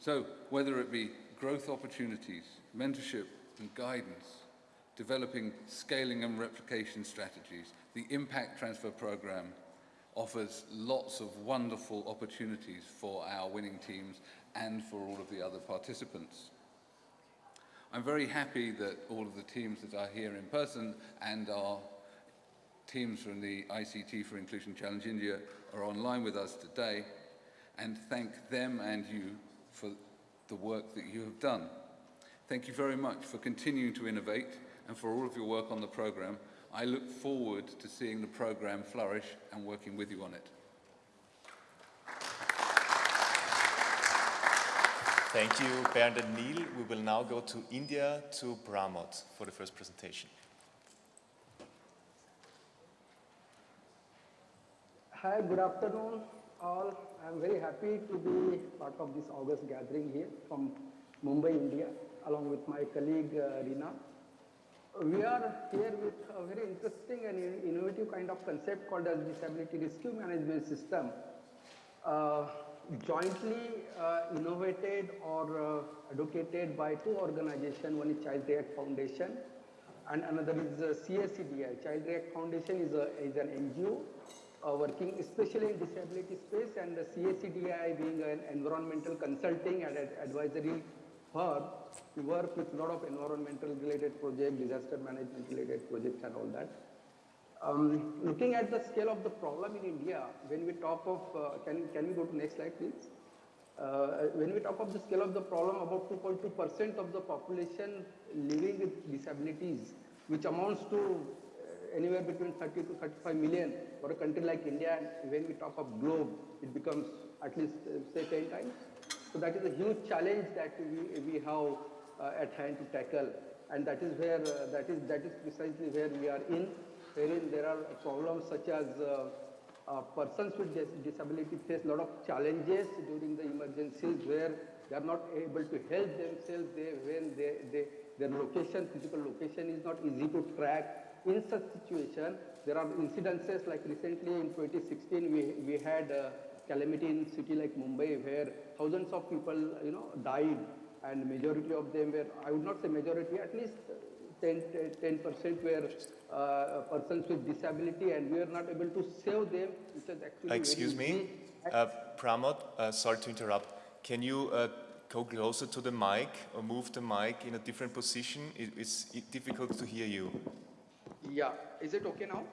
So whether it be growth opportunities, mentorship and guidance, developing scaling and replication strategies, the impact transfer program offers lots of wonderful opportunities for our winning teams and for all of the other participants. I'm very happy that all of the teams that are here in person and our teams from the ICT for Inclusion Challenge India are online with us today and thank them and you for the work that you have done. Thank you very much for continuing to innovate and for all of your work on the program. I look forward to seeing the program flourish and working with you on it.
Thank you, Bernd and Neil. We will now go to India, to Pramod for the first presentation.
Hi, good afternoon all. I'm very happy to be part of this August gathering here from Mumbai, India, along with my colleague uh, Rina. We are here with a very interesting and innovative kind of concept called as Disability Rescue Management System. Uh, jointly uh, innovated or uh, advocated by two organizations, one is Child React Foundation and another is uh, CACDI. Child React Foundation is, a, is an NGO uh, working especially in disability space and the CACDI being an environmental consulting and advisory firm, we work with a lot of environmental related projects, disaster management related projects and all that. Um, looking at the scale of the problem in India, when we talk of, uh, can, can we go to next slide please? Uh, when we talk of the scale of the problem, about 2.2% of the population living with disabilities, which amounts to anywhere between 30 to 35 million for a country like India and when we talk of globe it becomes at least uh, say 10 times. So that is a huge challenge that we, we have uh, at hand to tackle and that is where uh, that is that is precisely where we are in wherein there are problems such as uh, uh, persons with dis disability face a lot of challenges during the emergencies where they are not able to help themselves they, when they, they, their location, physical location is not easy to track in such situation, there are incidences like recently in 2016 we, we had uh, calamity in city like Mumbai where thousands of people, you know, died and majority of them were, I would not say majority, at least 10, 10% were uh, persons with disability and we are not able to save them, which is actually
Excuse me, uh, Pramod, uh, sorry to interrupt. Can you uh, go closer to the mic or move the mic in a different position? It, it's difficult to hear you.
Yeah, is it okay now?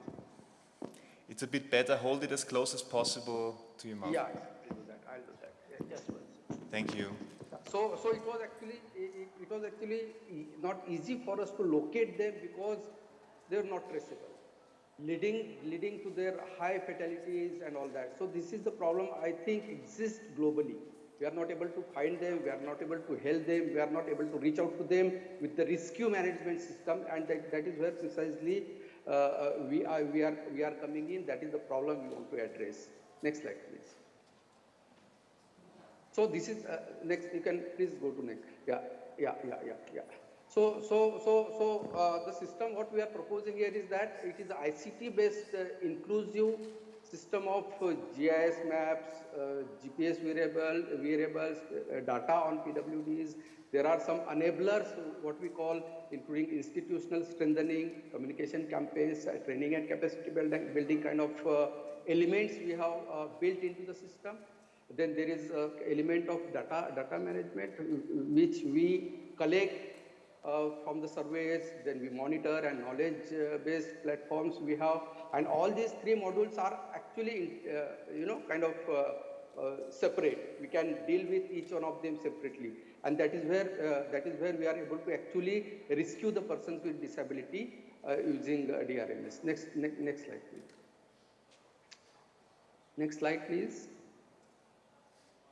It's a bit better. Hold it as close as possible to your mouth.
Yeah, I'll do that, I'll do that. Yeah, just second.
Thank you.
So, so it was actually, it, it was actually not easy for us to locate them because they are not traceable, leading, leading to their high fatalities and all that. So this is the problem I think exists globally. We are not able to find them, we are not able to help them, we are not able to reach out to them with the rescue management system and that, that is where precisely uh, uh, we, are, we, are, we are coming in, that is the problem we want to address. Next slide please. So this is, uh, next, you can please go to next. Yeah, yeah, yeah, yeah, yeah. So, so, so, so uh, the system what we are proposing here is that it is ICT based uh, inclusive system of GIS maps, uh, GPS wearable, wearables, uh, data on PWDs. There are some enablers, what we call, including institutional strengthening, communication campaigns, uh, training and capacity building, building kind of elements we have built into the system. Then there is a element of data, data management, which we collect uh, from the surveys, then we monitor and knowledge-based platforms we have, and all these three modules are actually, uh, you know, kind of uh, uh, separate. We can deal with each one of them separately, and that is where uh, that is where we are able to actually rescue the persons with disability uh, using DRMS. Next, ne next slide, please. Next slide, please.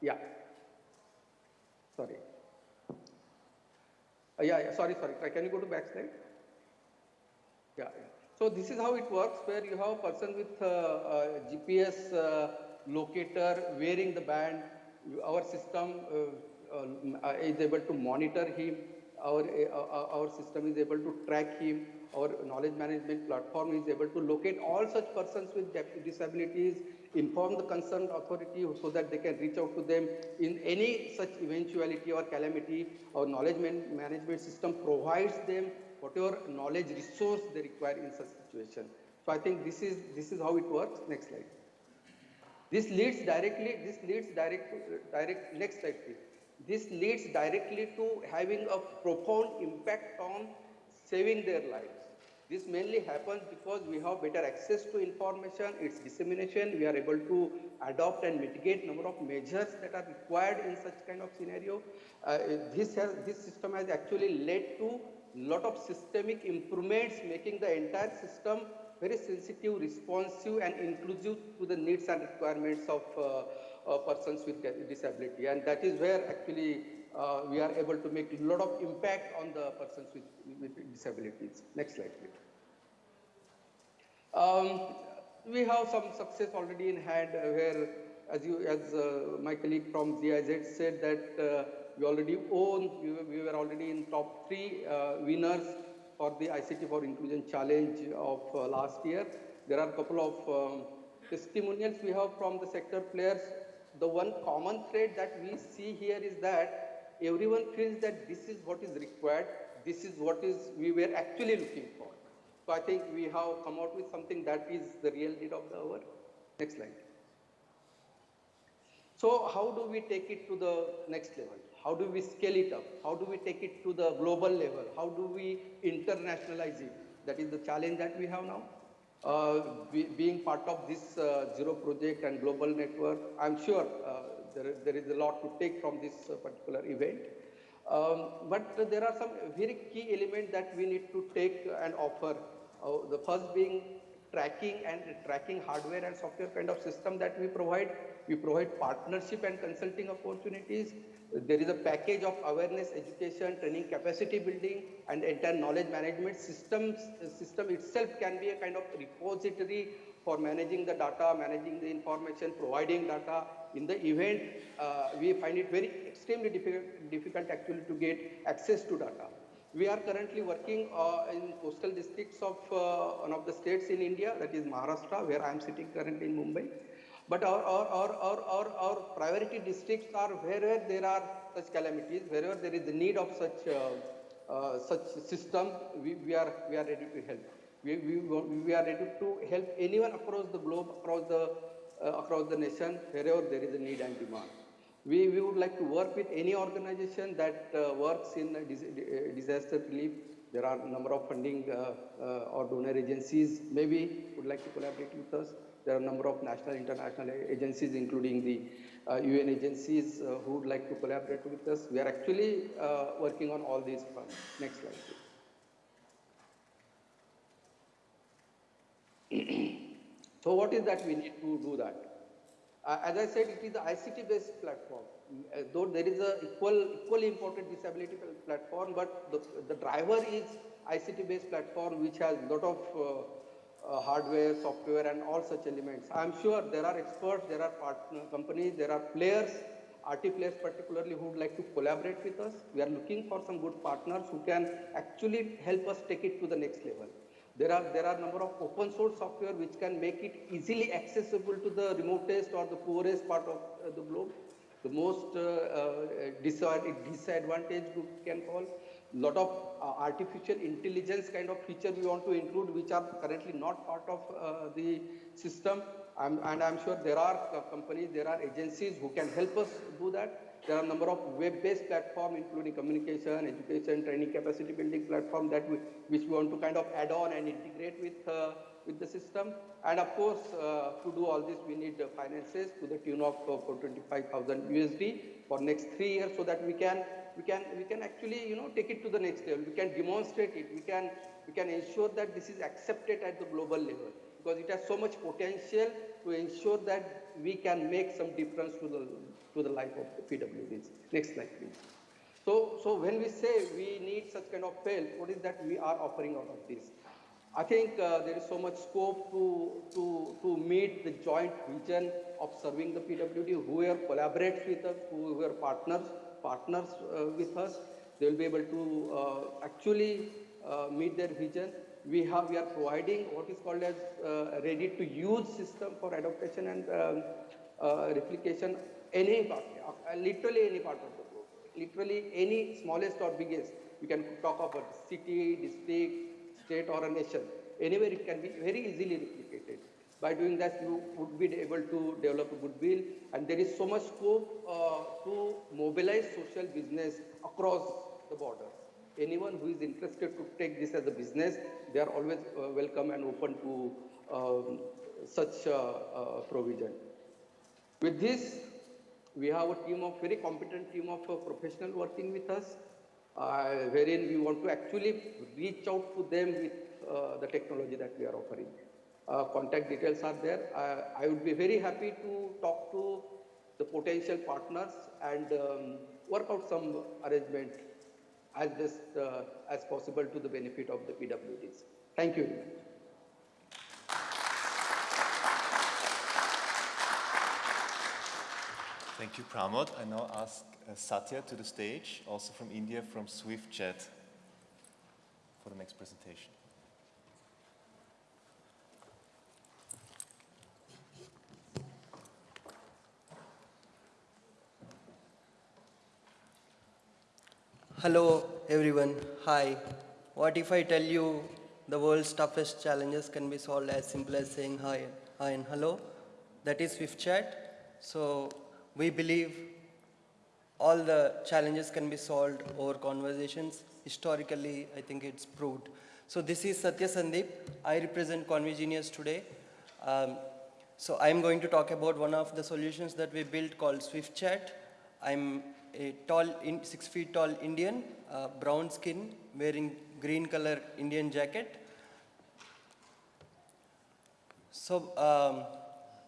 Yeah. Sorry. Yeah, yeah, sorry, sorry. Can you go to back slide? Yeah, yeah. So this is how it works, where you have a person with uh, uh, GPS uh, locator wearing the band. Our system uh, uh, is able to monitor him. Our, uh, our system is able to track him. Our knowledge management platform is able to locate all such persons with disabilities, inform the concerned authority so that they can reach out to them in any such eventuality or calamity. Our knowledge man- management system provides them whatever knowledge resource they require in such situation. So I think this is this is how it works. Next slide. This leads directly. This leads direct direct. Next slide, please. This leads directly to having a profound impact on saving their lives. This mainly happens because we have better access to information, its dissemination, we are able to adopt and mitigate number of measures that are required in such kind of scenario. Uh, this, has, this system has actually led to lot of systemic improvements, making the entire system very sensitive, responsive and inclusive to the needs and requirements of uh, uh, persons with disability. And that is where actually uh, we are able to make a lot of impact on the persons with, with disabilities. Next slide, please. Um, we have some success already in hand uh, where, as you, as uh, my colleague from GIZ said that uh, we already own, we were, we were already in top three uh, winners for the ICT for Inclusion Challenge of uh, last year. There are a couple of um, testimonials we have from the sector players. The one common thread that we see here is that everyone feels that this is what is required, this is what is we were actually looking for. So I think we have come out with something that is the real need of the hour. Next slide. So how do we take it to the next level? How do we scale it up? How do we take it to the global level? How do we internationalize it? That is the challenge that we have now. Uh, be, being part of this uh, Zero project and global network, I'm sure uh, there, there is a lot to take from this uh, particular event. Um, but there are some very key elements that we need to take and offer. Uh, the first being tracking and tracking hardware and software kind of system that we provide. We provide partnership and consulting opportunities. There is a package of awareness, education, training, capacity building, and entire knowledge management systems. System itself can be a kind of repository for managing the data, managing the information, providing data. In the event, uh, we find it very extremely difficult, difficult actually to get access to data. We are currently working uh, in coastal districts of uh, one of the states in India, that is Maharashtra, where I am sitting currently in Mumbai. But our, our, our, our, our, our priority districts are wherever there are such calamities, wherever there is the need of such, uh, uh, such system, we, we, are, we are ready to help. We, we, we are ready to help anyone across the globe, across the, uh, across the nation, wherever there is a need and demand. We, we would like to work with any organization that uh, works in uh, dis- disaster relief. There are a number of funding uh, uh, or donor agencies maybe would like to collaborate with us. There are a number of national, international agencies, including the uh, UN agencies, uh, who would like to collaborate with us. We are actually uh, working on all these fronts. Next slide, please. So what is that we need to do that? Uh, as I said, it is the ICT-based platform. Uh, though there is a equal, equally important disability platform, but the, the driver is ICT-based platform, which has a lot of uh, hardware, software, and all such elements. I'm sure there are experts, there are partner companies, there are players, RT players particularly, who would like to collaborate with us. We are looking for some good partners who can actually help us take it to the next level. There are, there are number of open source software which can make it easily accessible to the remotest or the poorest part of uh, the globe. The most uh, uh, disad- disadvantaged group can call. Lot of uh, artificial intelligence kind of feature we want to include which are currently not part of uh, the system. I'm, and I'm sure there are uh, companies, there are agencies who can help us do that. There are a number of web-based platforms, including communication, education, training, capacity building platform that we, which we want to kind of add on and integrate with uh, with the system. And of course, uh, to do all this, we need finances to the tune of uh, 425,000 USD for next three years, so that we can we can we can actually you know take it to the next level. We can demonstrate it. We can we can ensure that this is accepted at the global level because it has so much potential to ensure that we can make some difference to the to the life of PWDs. Next slide, please. So, so when we say we need such kind of help, what is that we are offering out of this? I think uh, there is so much scope to, to, to meet the joint vision of serving the PWD. Whoever collaborates with us, whoever partners, partners uh, with us, they will be able to uh, actually uh, meet their vision. We have, we are providing what is called as ready-to-use system for adaptation and um, replication any part, literally any part of the globe, literally any smallest or biggest. You can talk about city, district, state or a nation. Anywhere it can be very easily replicated. By doing that, you would be able to develop a goodwill and there is so much scope uh, to mobilize social business across the border. Anyone who is interested to take this as a business, they are always uh, welcome and open to um, such uh, uh, provision. With this, we have a team of very competent team of uh, professional working with us, uh, wherein we want to actually reach out to them with the technology that we are offering. Uh, contact details are there. Uh, I would be very happy to talk to the potential partners and um, work out some arrangement as best uh, as possible to the benefit of the PWDs. Thank you.
Thank you, Pramod. I now ask uh, Satya to the stage, also from India, from SwiftChat, for the next presentation.
Hello everyone, hi. What if I tell you the world's toughest challenges can be solved as simple as saying hi, hi and hello? That is SwiftChat. So we believe all the challenges can be solved over conversations. Historically, I think it's proved. So this is Satya Sandeep. I represent ConveGenius today. Um, so I'm going to talk about one of the solutions that we built called SwiftChat. I'm a tall, in, six feet tall Indian, uh, brown skin, wearing green color Indian jacket. So um,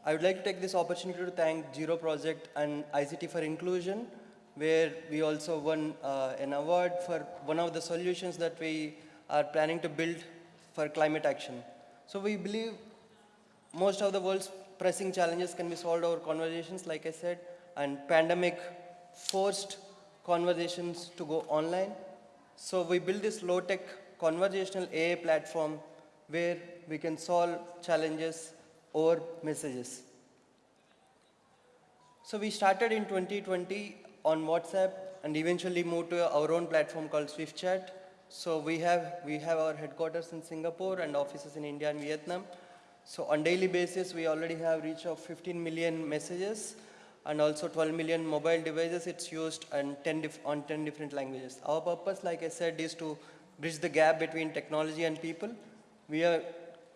I would like to take this opportunity to thank Zero Project and ICT for Inclusion, where we also won uh, an award for one of the solutions that we are planning to build for climate action. So we believe most of the world's pressing challenges can be solved over conversations, like I said, and pandemic forced conversations to go online. So we built this low-tech conversational AI platform where we can solve challenges over messages. So we started in 2020 on WhatsApp and eventually moved to our own platform called SwiftChat. So we have, we have our headquarters in Singapore and offices in India and Vietnam. So on daily basis, we already have reach of 15 million messages and also 12 million mobile devices. It's used on 10, dif- on 10 different languages. Our purpose, like I said, is to bridge the gap between technology and people. We are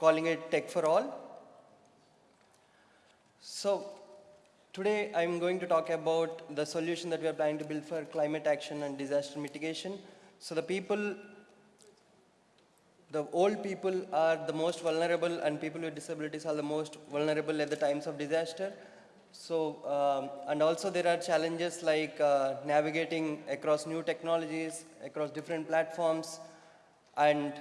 calling it Tech for All. So today I'm going to talk about the solution that we are planning to build for climate action and disaster mitigation. So the people, the old people are the most vulnerable and people with disabilities are the most vulnerable at the times of disaster. So, um, and also there are challenges like uh, navigating across new technologies, across different platforms, and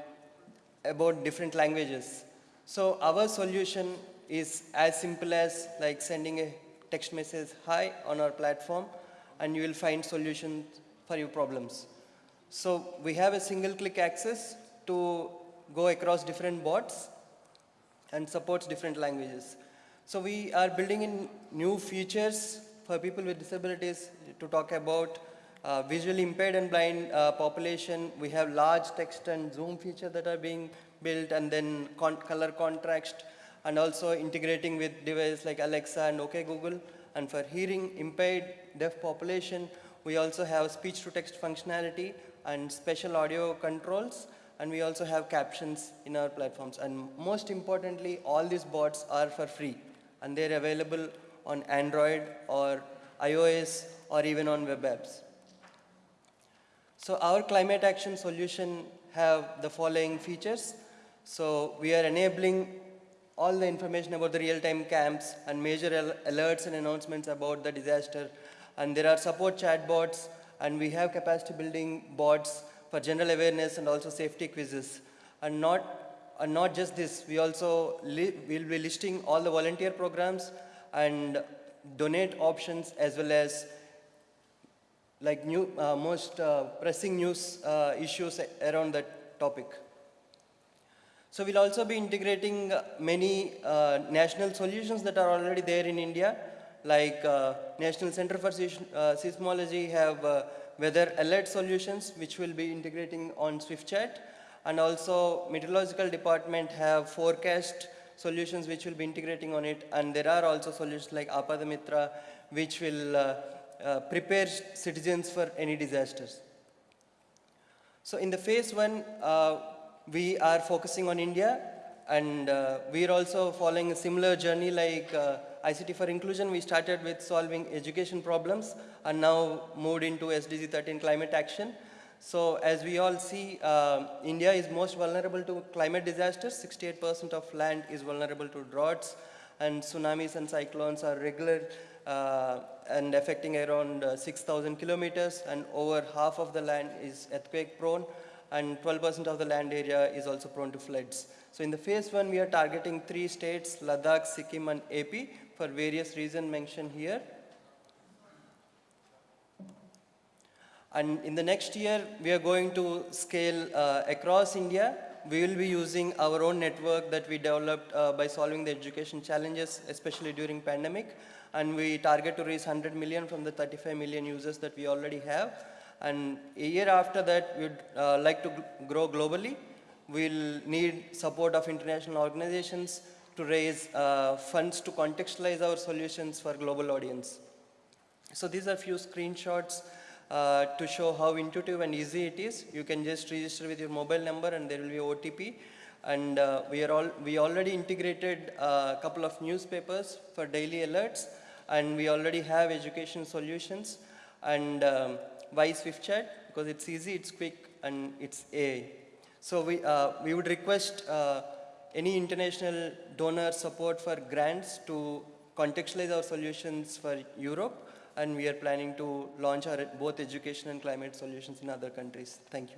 about different languages. So our solution is as simple as like sending a text message, hi, on our platform, and you will find solutions for your problems. So we have a single click access to go across different bots and supports different languages. So we are building in new features for people with disabilities to talk about uh, visually impaired and blind uh, population. We have large text and zoom feature that are being built and then con color contrast and also integrating with devices like Alexa and OK Google. And for hearing impaired deaf population, we also have speech to text functionality and special audio controls and we also have captions in our platforms. And most importantly, all these bots are for free and they're available on Android or iOS or even on web apps. So our climate action solution have the following features. So we are enabling all the information about the real-time camps and major al alerts and announcements about the disaster. And there are support chatbots and we have capacity building bots for general awareness and also safety quizzes. And not, and not just this, we also will be listing all the volunteer programs and donate options as well as like new, uh, most uh, pressing news uh, issues around that topic. So we'll also be integrating uh, many uh, national solutions that are already there in India, like uh, National Center for Seismology have weather alert solutions, which will be integrating on SwiftChat, and also Meteorological Department have forecast solutions which will be integrating on it, and there are also solutions like Apadamitra, which will uh, prepare citizens for any disasters. So in the phase one, uh, we are focusing on India and uh, we are also following a similar journey like uh, ICT for inclusion. We started with solving education problems and now moved into SDG 13 climate action. So as we all see, uh, India is most vulnerable to climate disasters. 68% of land is vulnerable to droughts and tsunamis and cyclones are regular uh, and affecting around uh, 6,000 kilometers and over half of the land is earthquake prone and 12% of the land area is also prone to floods. So in the phase one, we are targeting three states, Ladakh, Sikkim and AP for various reasons mentioned here. And in the next year, we are going to scale uh, across India. We will be using our own network that we developed uh, by solving the education challenges, especially during pandemic. And we target to raise 100 million from the 35 million users that we already have. And a year after that, we'd uh, like to grow globally. We'll need support of international organizations to raise uh, funds to contextualize our solutions for global audience. So these are a few screenshots uh, to show how intuitive and easy it is. You can just register with your mobile number and there will be OTP. And uh, we, are all, we already integrated a couple of newspapers for daily alerts and we already have education solutions. And um, why SwiftChat? Because it's easy, it's quick, and it's AI. So we, uh, we would request uh, any international donor support for grants to contextualize our solutions for Europe, and we are planning to launch our both education and climate solutions in other countries. Thank you.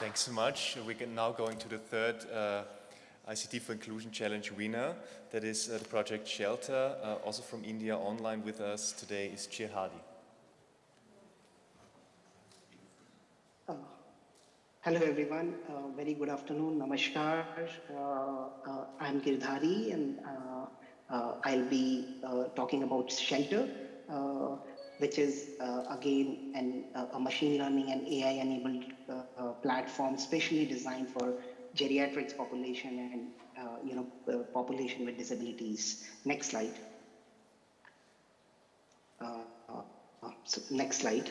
Thanks so much. We can now going to the third uh, ICT for Inclusion Challenge winner. That is uh, the project Shelter. Uh, also from India online with us today is Chir
Hello everyone, uh, very good afternoon, namaskar. Uh, uh, I'm Girdhari and uh, uh, I'll be uh, talking about Shelter, which is again an, a machine learning and AI enabled uh, platform specially designed for geriatrics population and you know population with disabilities. Next slide. So next slide.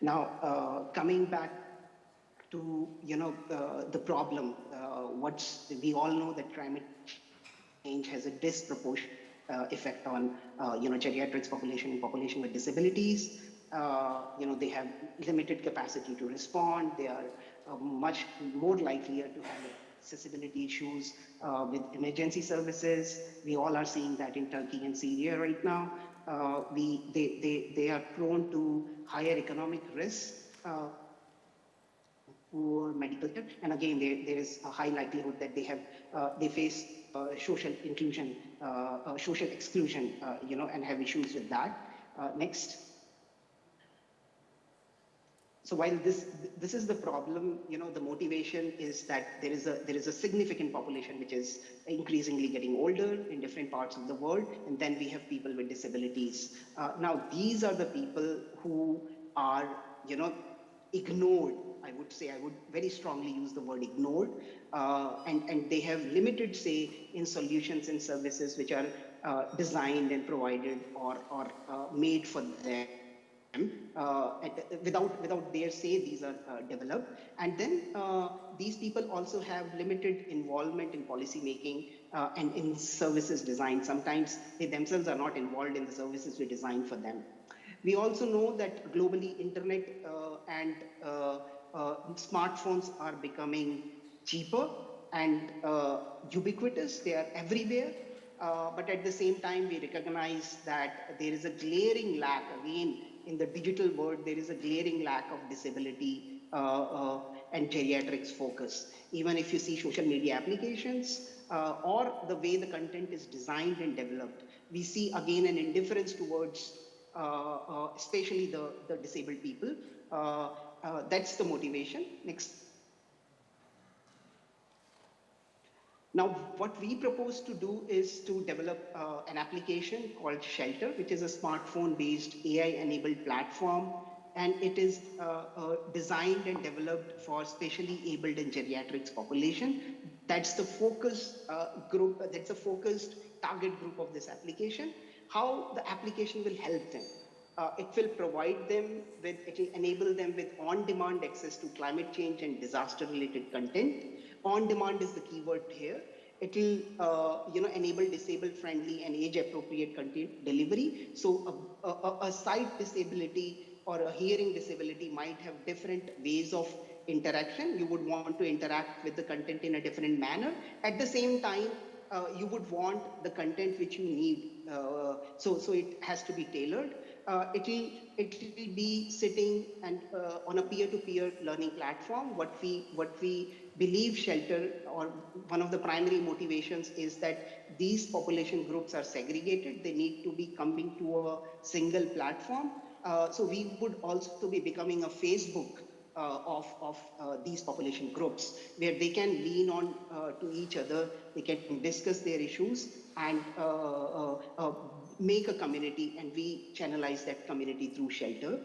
Now, uh, coming back to you know uh, the problem, uh, what's we all know that climate change has a disproportionate effect on you know geriatrics population and population with disabilities. You know they have limited capacity to respond. They are much more likelier to have accessibility issues uh, with emergency services. We all are seeing that in Turkey and Syria right now. Uh, we, they, they, they are prone to higher economic risks, uh, poor medical care, and again, there, there is a high likelihood that they have, uh, they face uh, social inclusion, uh, uh, social exclusion, you know, and have issues with that. Next. So while this this is the problem, you know, the motivation is that there is a there is a significant population which is increasingly getting older in different parts of the world, and then we have people with disabilities. Uh, now these are the people who are, you know, ignored. I would say I would very strongly use the word ignored, uh, and and they have limited say in solutions and services which are uh, designed and provided or or uh, made for them uh, without without their say these are uh, developed. And then uh, these people also have limited involvement in policy making uh, and in services design. Sometimes they themselves are not involved in the services we design for them. We also know that globally internet uh, and uh, smartphones are becoming cheaper and ubiquitous. They are everywhere uh, but at the same time, we recognize that there is a glaring lack, again, in the digital world, there is a glaring lack of disability uh, uh, and geriatrics focus. Even if you see social media applications uh, or the way the content is designed and developed, we see again an indifference towards especially the, the disabled people. that's the motivation. Next. Now, what we propose to do is to develop uh, an application called Shelter, which is a smartphone-based AI-enabled platform, and it is uh, uh, designed and developed for specially abled and geriatrics population. That's the focus uh, group, that's the focused target group of this application. How the application will help them. Uh, it will provide them with, it will enable them with on-demand access to climate change and disaster-related content on demand is the keyword here. It will, uh, you know, enable disabled-friendly and age-appropriate content delivery. So a, a, a sight disability or a hearing disability might have different ways of interaction. You would want to interact with the content in a different manner. At the same time, uh, you would want the content which you need. Uh, so, so it has to be tailored. Uh, it will it will be sitting and uh, on a peer-to-peer -peer learning platform. What we what we believe shelter or one of the primary motivations is that these population groups are segregated. They need to be coming to a single platform. Uh, so we would also to be becoming a Facebook uh, of, of uh, these population groups where they can lean on uh, to each other, they can discuss their issues and uh, uh, make a community and we channelize that community through shelter.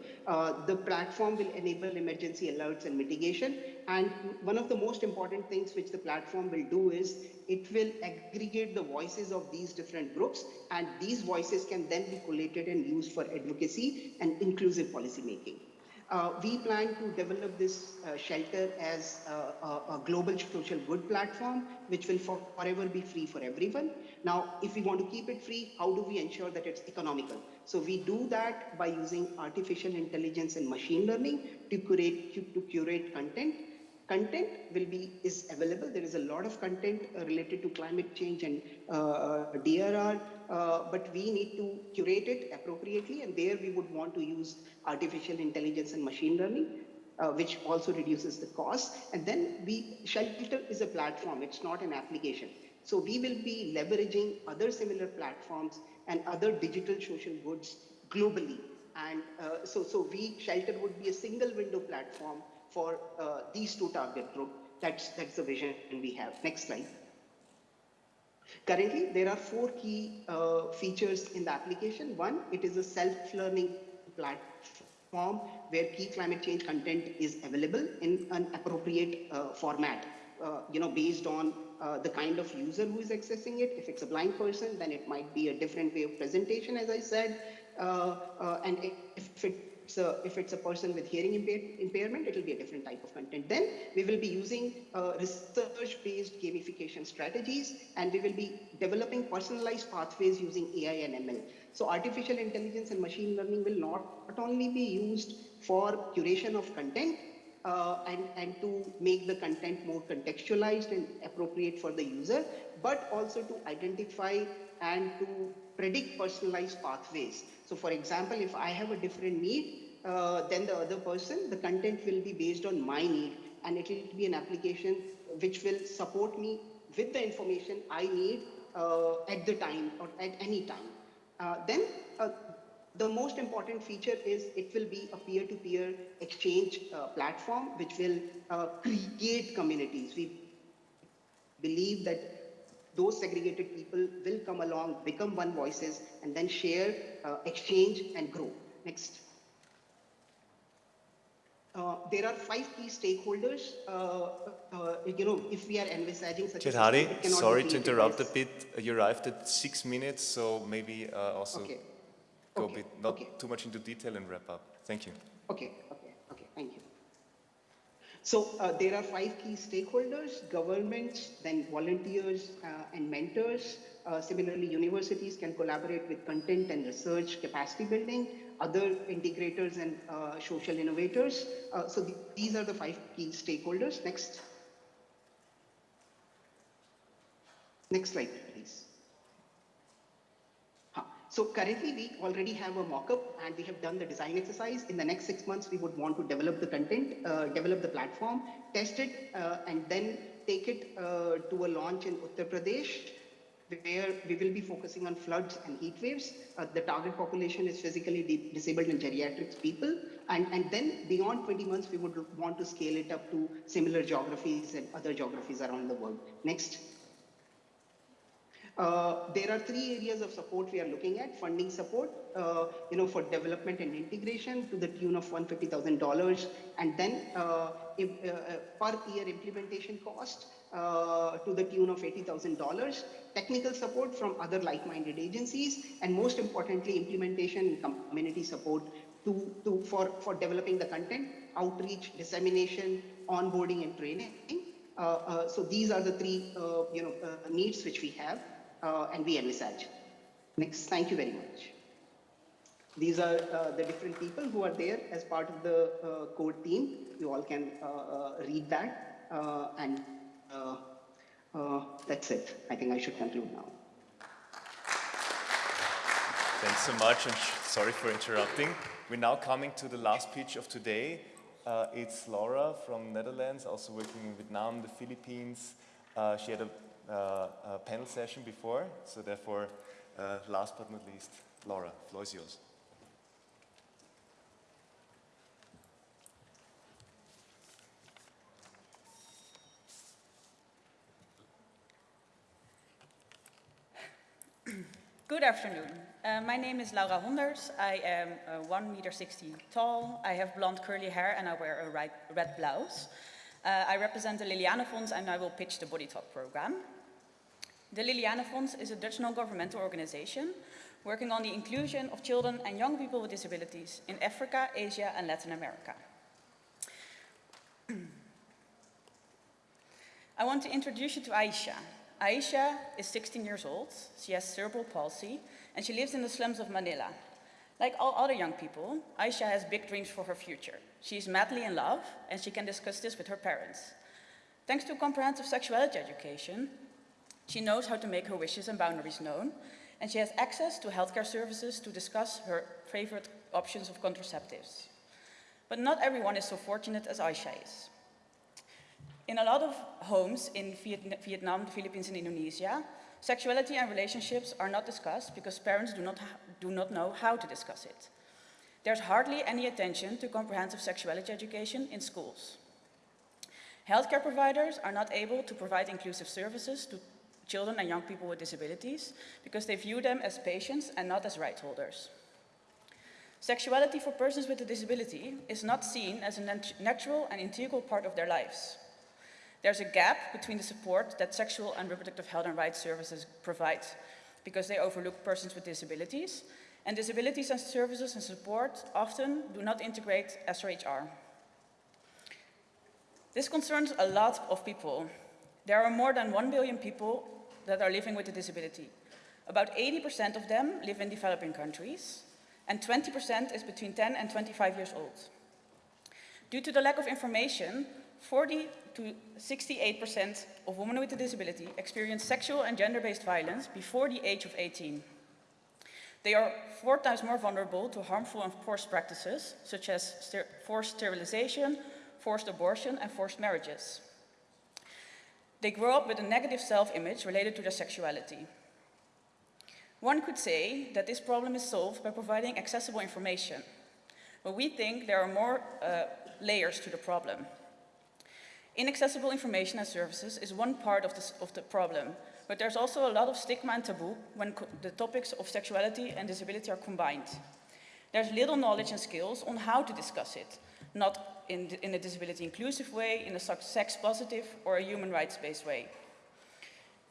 The platform will enable emergency alerts and mitigation. And one of the most important things which the platform will do is it will aggregate the voices of these different groups and these voices can then be collated and used for advocacy and inclusive policy making. Uh, we plan to develop this uh, shelter as a, global social good platform, which will for, forever be free for everyone. Now, if we want to keep it free, how do we ensure that it's economical? So we do that by using artificial intelligence and machine learning to curate, to curate content content will be is available. There is a lot of content uh, related to climate change and uh, drr uh, but we need to curate it appropriately and there we would want to use artificial intelligence and machine learning uh, which also reduces the cost. And then we shelter is a platform it's not an application. So we will be leveraging other similar platforms and other digital social goods globally. And uh, so, so we, Shelter would be a single window platform for uh, these two target group. That's, that's the vision we have. Next slide. Currently, there are four key uh, features in the application. One, it is a self-learning platform where key climate change content is available in an appropriate uh, format, uh, you know, based on uh, the kind of user who is accessing it. If it's a blind person, then it might be a different way of presentation, as I said. Uh, uh, and if it's, a, if it's a person with hearing impair impairment, it will be a different type of content. Then we will be using uh, research-based gamification strategies, and we will be developing personalized pathways using AI and ML. So artificial intelligence and machine learning will not, not only be used for curation of content, uh, and, and to make the content more contextualized and appropriate for the user, but also to identify and to predict personalized pathways. So for example, if I have a different need uh, than the other person, the content will be based on my need and it will be an application which will support me with the information I need uh, at the time or at any time. Uh, then uh, the most important feature is it will be a peer-to-peer -peer exchange uh, platform which will uh, create communities. We believe that those segregated people will come along, become one voices, and then share, uh, exchange, and grow. Next. Uh, there are five key stakeholders. Uh, uh, you know, if we are envisaging such a
sorry to interrupt a bit. You arrived at six minutes, so maybe uh, also
okay.
go
okay.
a bit, not
okay.
too much into detail and wrap up. Thank you.
Okay, okay, okay, thank you. So uh, there are five key stakeholders, governments, then volunteers uh, and mentors. Uh, similarly, universities can collaborate with content and research capacity building, other integrators and uh, social innovators. Uh, so th these are the five key stakeholders. Next. Next slide, please. So currently we already have a mock-up and we have done the design exercise. In the next six months, we would want to develop the content, uh, develop the platform, test it, uh, and then take it uh, to a launch in Uttar Pradesh, where we will be focusing on floods and heat waves. Uh, the target population is physically disabled and geriatric people. And, and then beyond 20 months, we would want to scale it up to similar geographies and other geographies around the world. Next. Uh, there are three areas of support we are looking at. Funding support, uh, you know, for development and integration to the tune of $150,000. And then uh, if, uh, per year implementation cost uh, to the tune of $80,000. Technical support from other like-minded agencies. And most importantly, implementation and community support to, to, for, for developing the content, outreach, dissemination, onboarding, and training. Uh, so these are the three, you know, needs which we have uh, and we envisage. Next, thank you very much. These are uh, the different people who are there as part of the uh, core team. You all can uh, uh, read that uh, and that's it. I think I should conclude now.
Thanks so much and sorry for interrupting. We're now coming to the last pitch of today. it's Laura from Netherlands, also working in Vietnam, the Philippines. she had a uh, a panel session before, so therefore, uh, last but not least, Laura, floor is yours.
Good afternoon. Uh, my name is Laura Honders. I am uh, 1 meter 60 tall. I have blonde curly hair and I wear a red, blouse. Uh, I represent the Liliane Fonds and I will pitch the Body Talk program. The Liliane Fonds is a Dutch non-governmental organization working on the inclusion of children and young people with disabilities in Africa, Asia and Latin America. I want to introduce you to Aisha. Aisha is 16 years old, she has cerebral palsy, and she lives in the slums of Manila. Like all other young people, Aisha has big dreams for her future. She is madly in love, and she can discuss this with her parents. Thanks to comprehensive sexuality education, she knows how to make her wishes and boundaries known, and she has access to healthcare services to discuss her favorite options of contraceptives. But not everyone is so fortunate as Aisha is. In a lot of homes in Vietnam, the Philippines, and Indonesia, sexuality and relationships are not discussed because parents do not, do not know how to discuss it. there's hardly any attention to comprehensive sexuality education in schools. Healthcare providers are not able to provide inclusive services to children and young people with disabilities because they view them as patients and not as right holders. Sexuality for persons with a disability is not seen as a nat natural and integral part of their lives. There's a gap between the support that sexual and reproductive health and rights services provide because they overlook persons with disabilities, and disabilities and services and support often do not integrate SRHR. This concerns a lot of people. There are more than 1 billion people that are living with a disability. About 80% of them live in developing countries, and 20% is between 10 and 25 years old. Due to the lack of information, 40 to 68% of women with a disability experience sexual and gender-based violence before the age of 18. They are four times more vulnerable to harmful and forced practices, such as forced sterilization, forced abortion, and forced marriages. They grow up with a negative self-image related to their sexuality. One could say that this problem is solved by providing accessible information, but we think there are more uh, layers to the problem. Inaccessible information and services is one part of, of the problem, but there's also a lot of stigma and taboo when the topics of sexuality and disability are combined. There's little knowledge and skills on how to discuss it, not in, in a disability inclusive way, in a sex positive or a human rights based way.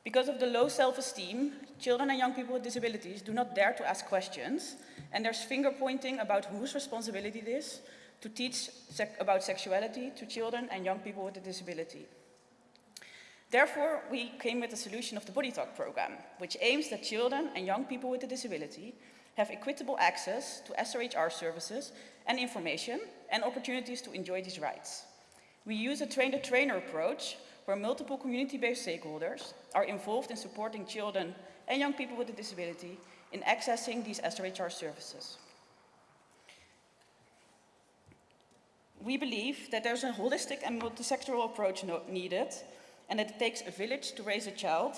Because of the low self-esteem, children and young people with disabilities do not dare to ask questions, and there's finger pointing about whose responsibility it is to teach sec about sexuality to children and young people with a disability. Therefore, we came with the solution of the Body Talk program, which aims that children and young people with a disability have equitable access to SRHR services and information and opportunities to enjoy these rights. We use a train-the-trainer approach where multiple community-based stakeholders are involved in supporting children and young people with a disability in accessing these SRHR services. We believe that there's a holistic and multisectoral approach no needed and that it takes a village to raise a child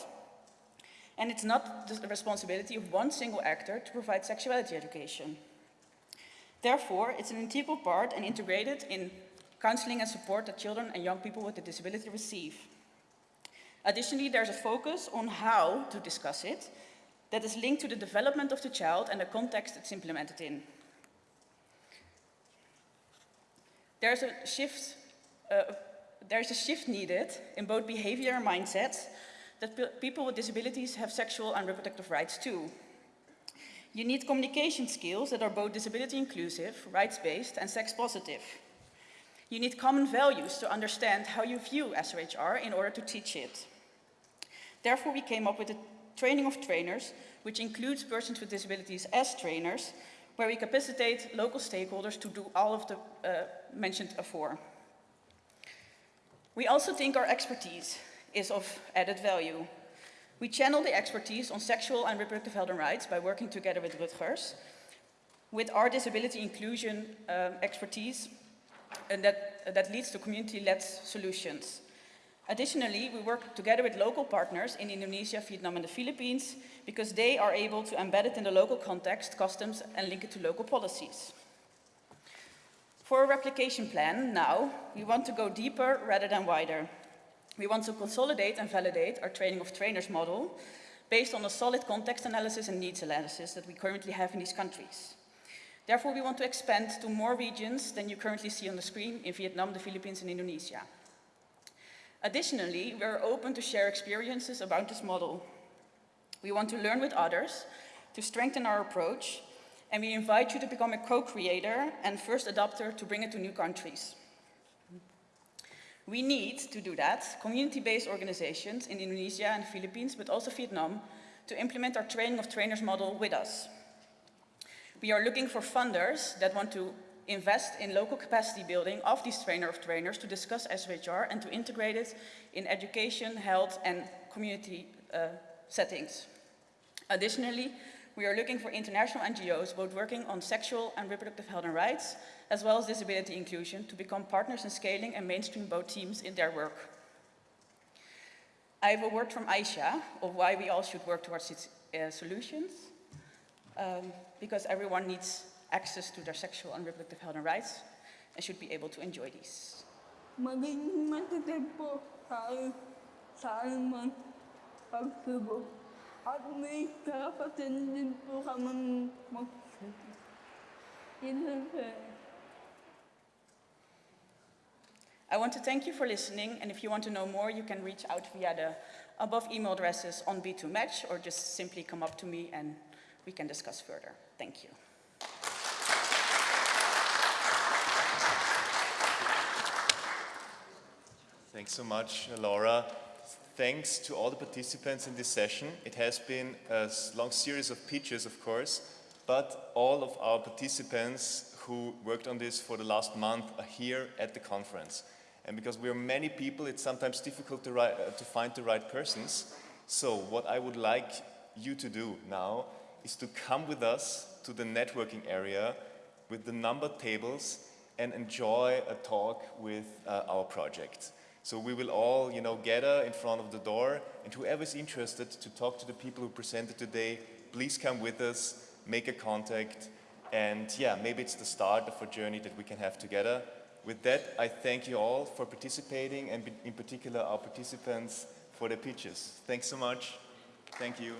and it's not the responsibility of one single actor to provide sexuality education. Therefore, it's an integral part and integrated in counseling and support that children and young people with a disability receive. Additionally, there's a focus on how to discuss it that is linked to the development of the child and the context it's implemented in. There's a shift, uh, there's a shift needed in both behavior and mindset that people with disabilities have sexual and reproductive rights too. You need communication skills that are both disability inclusive, rights-based and sex positive. You need common values to understand how you view SRHR in order to teach it. Therefore, we came up with a training of trainers, which includes persons with disabilities as trainers, where we capacitate local stakeholders to do all of the uh, mentioned before. We also think our expertise is of added value. We channel the expertise on sexual and reproductive health and rights by working together with Rutgers, with our disability inclusion um, expertise, and that, uh, that leads to community-led solutions. Additionally, we work together with local partners in Indonesia, Vietnam and the Philippines because they are able to embed it in the local context, customs and link it to local policies. For a replication plan, now, we want to go deeper rather than wider. We want to consolidate and validate our training of trainers model based on a solid context analysis and needs analysis that we currently have in these countries. Therefore, we want to expand to more regions than you currently see on the screen in Vietnam, the Philippines and Indonesia. Additionally, we are open to share experiences about this model. We want to learn with others to strengthen our approach, and we invite you to become a co-creator and first adopter to bring it to new countries. We need to do that, community-based organizations in Indonesia and Philippines, but also Vietnam, to implement our training of trainers model with us. We are looking for funders that want to invest in local capacity building of these trainer of trainers to discuss SRHR and to integrate it in education, health and community uh, settings. Additionally, we are looking for international NGOs both working on sexual and reproductive health and rights as well as disability inclusion, to become partners in scaling and mainstream both teams in their work. I have a word from Aisha of why we all should work towards its uh, solutions, um, because everyone needs access to their sexual and reproductive health and rights and should be able to enjoy these.
Maging matitid po sa, sa anumang pagsubok. At may karapatan din po kami magsabi. Yun lang po.
I want to thank you for listening, and if you want to know more, you can reach out via the above email addresses on B2Match or just simply come up to me and we can discuss further. Thank you.
Thanks so much, Laura. Thanks to all the participants in this session. It has been a long series of pitches, of course, but all of our participants who worked on this for the last month are here at the conference. And because we are many people, it's sometimes difficult to, uh, to find the right persons. So what I would like you to do now is to come with us to the networking area with the number tables and enjoy a talk with uh, our project. So we will all, you know, gather in front of the door, and whoever is interested to talk to the people who presented today, please come with us, make a contact, and yeah, maybe it's the start of a journey that we can have together. With that, I thank you all for participating, and in particular our participants for their pitches. Thanks so much. Thank you.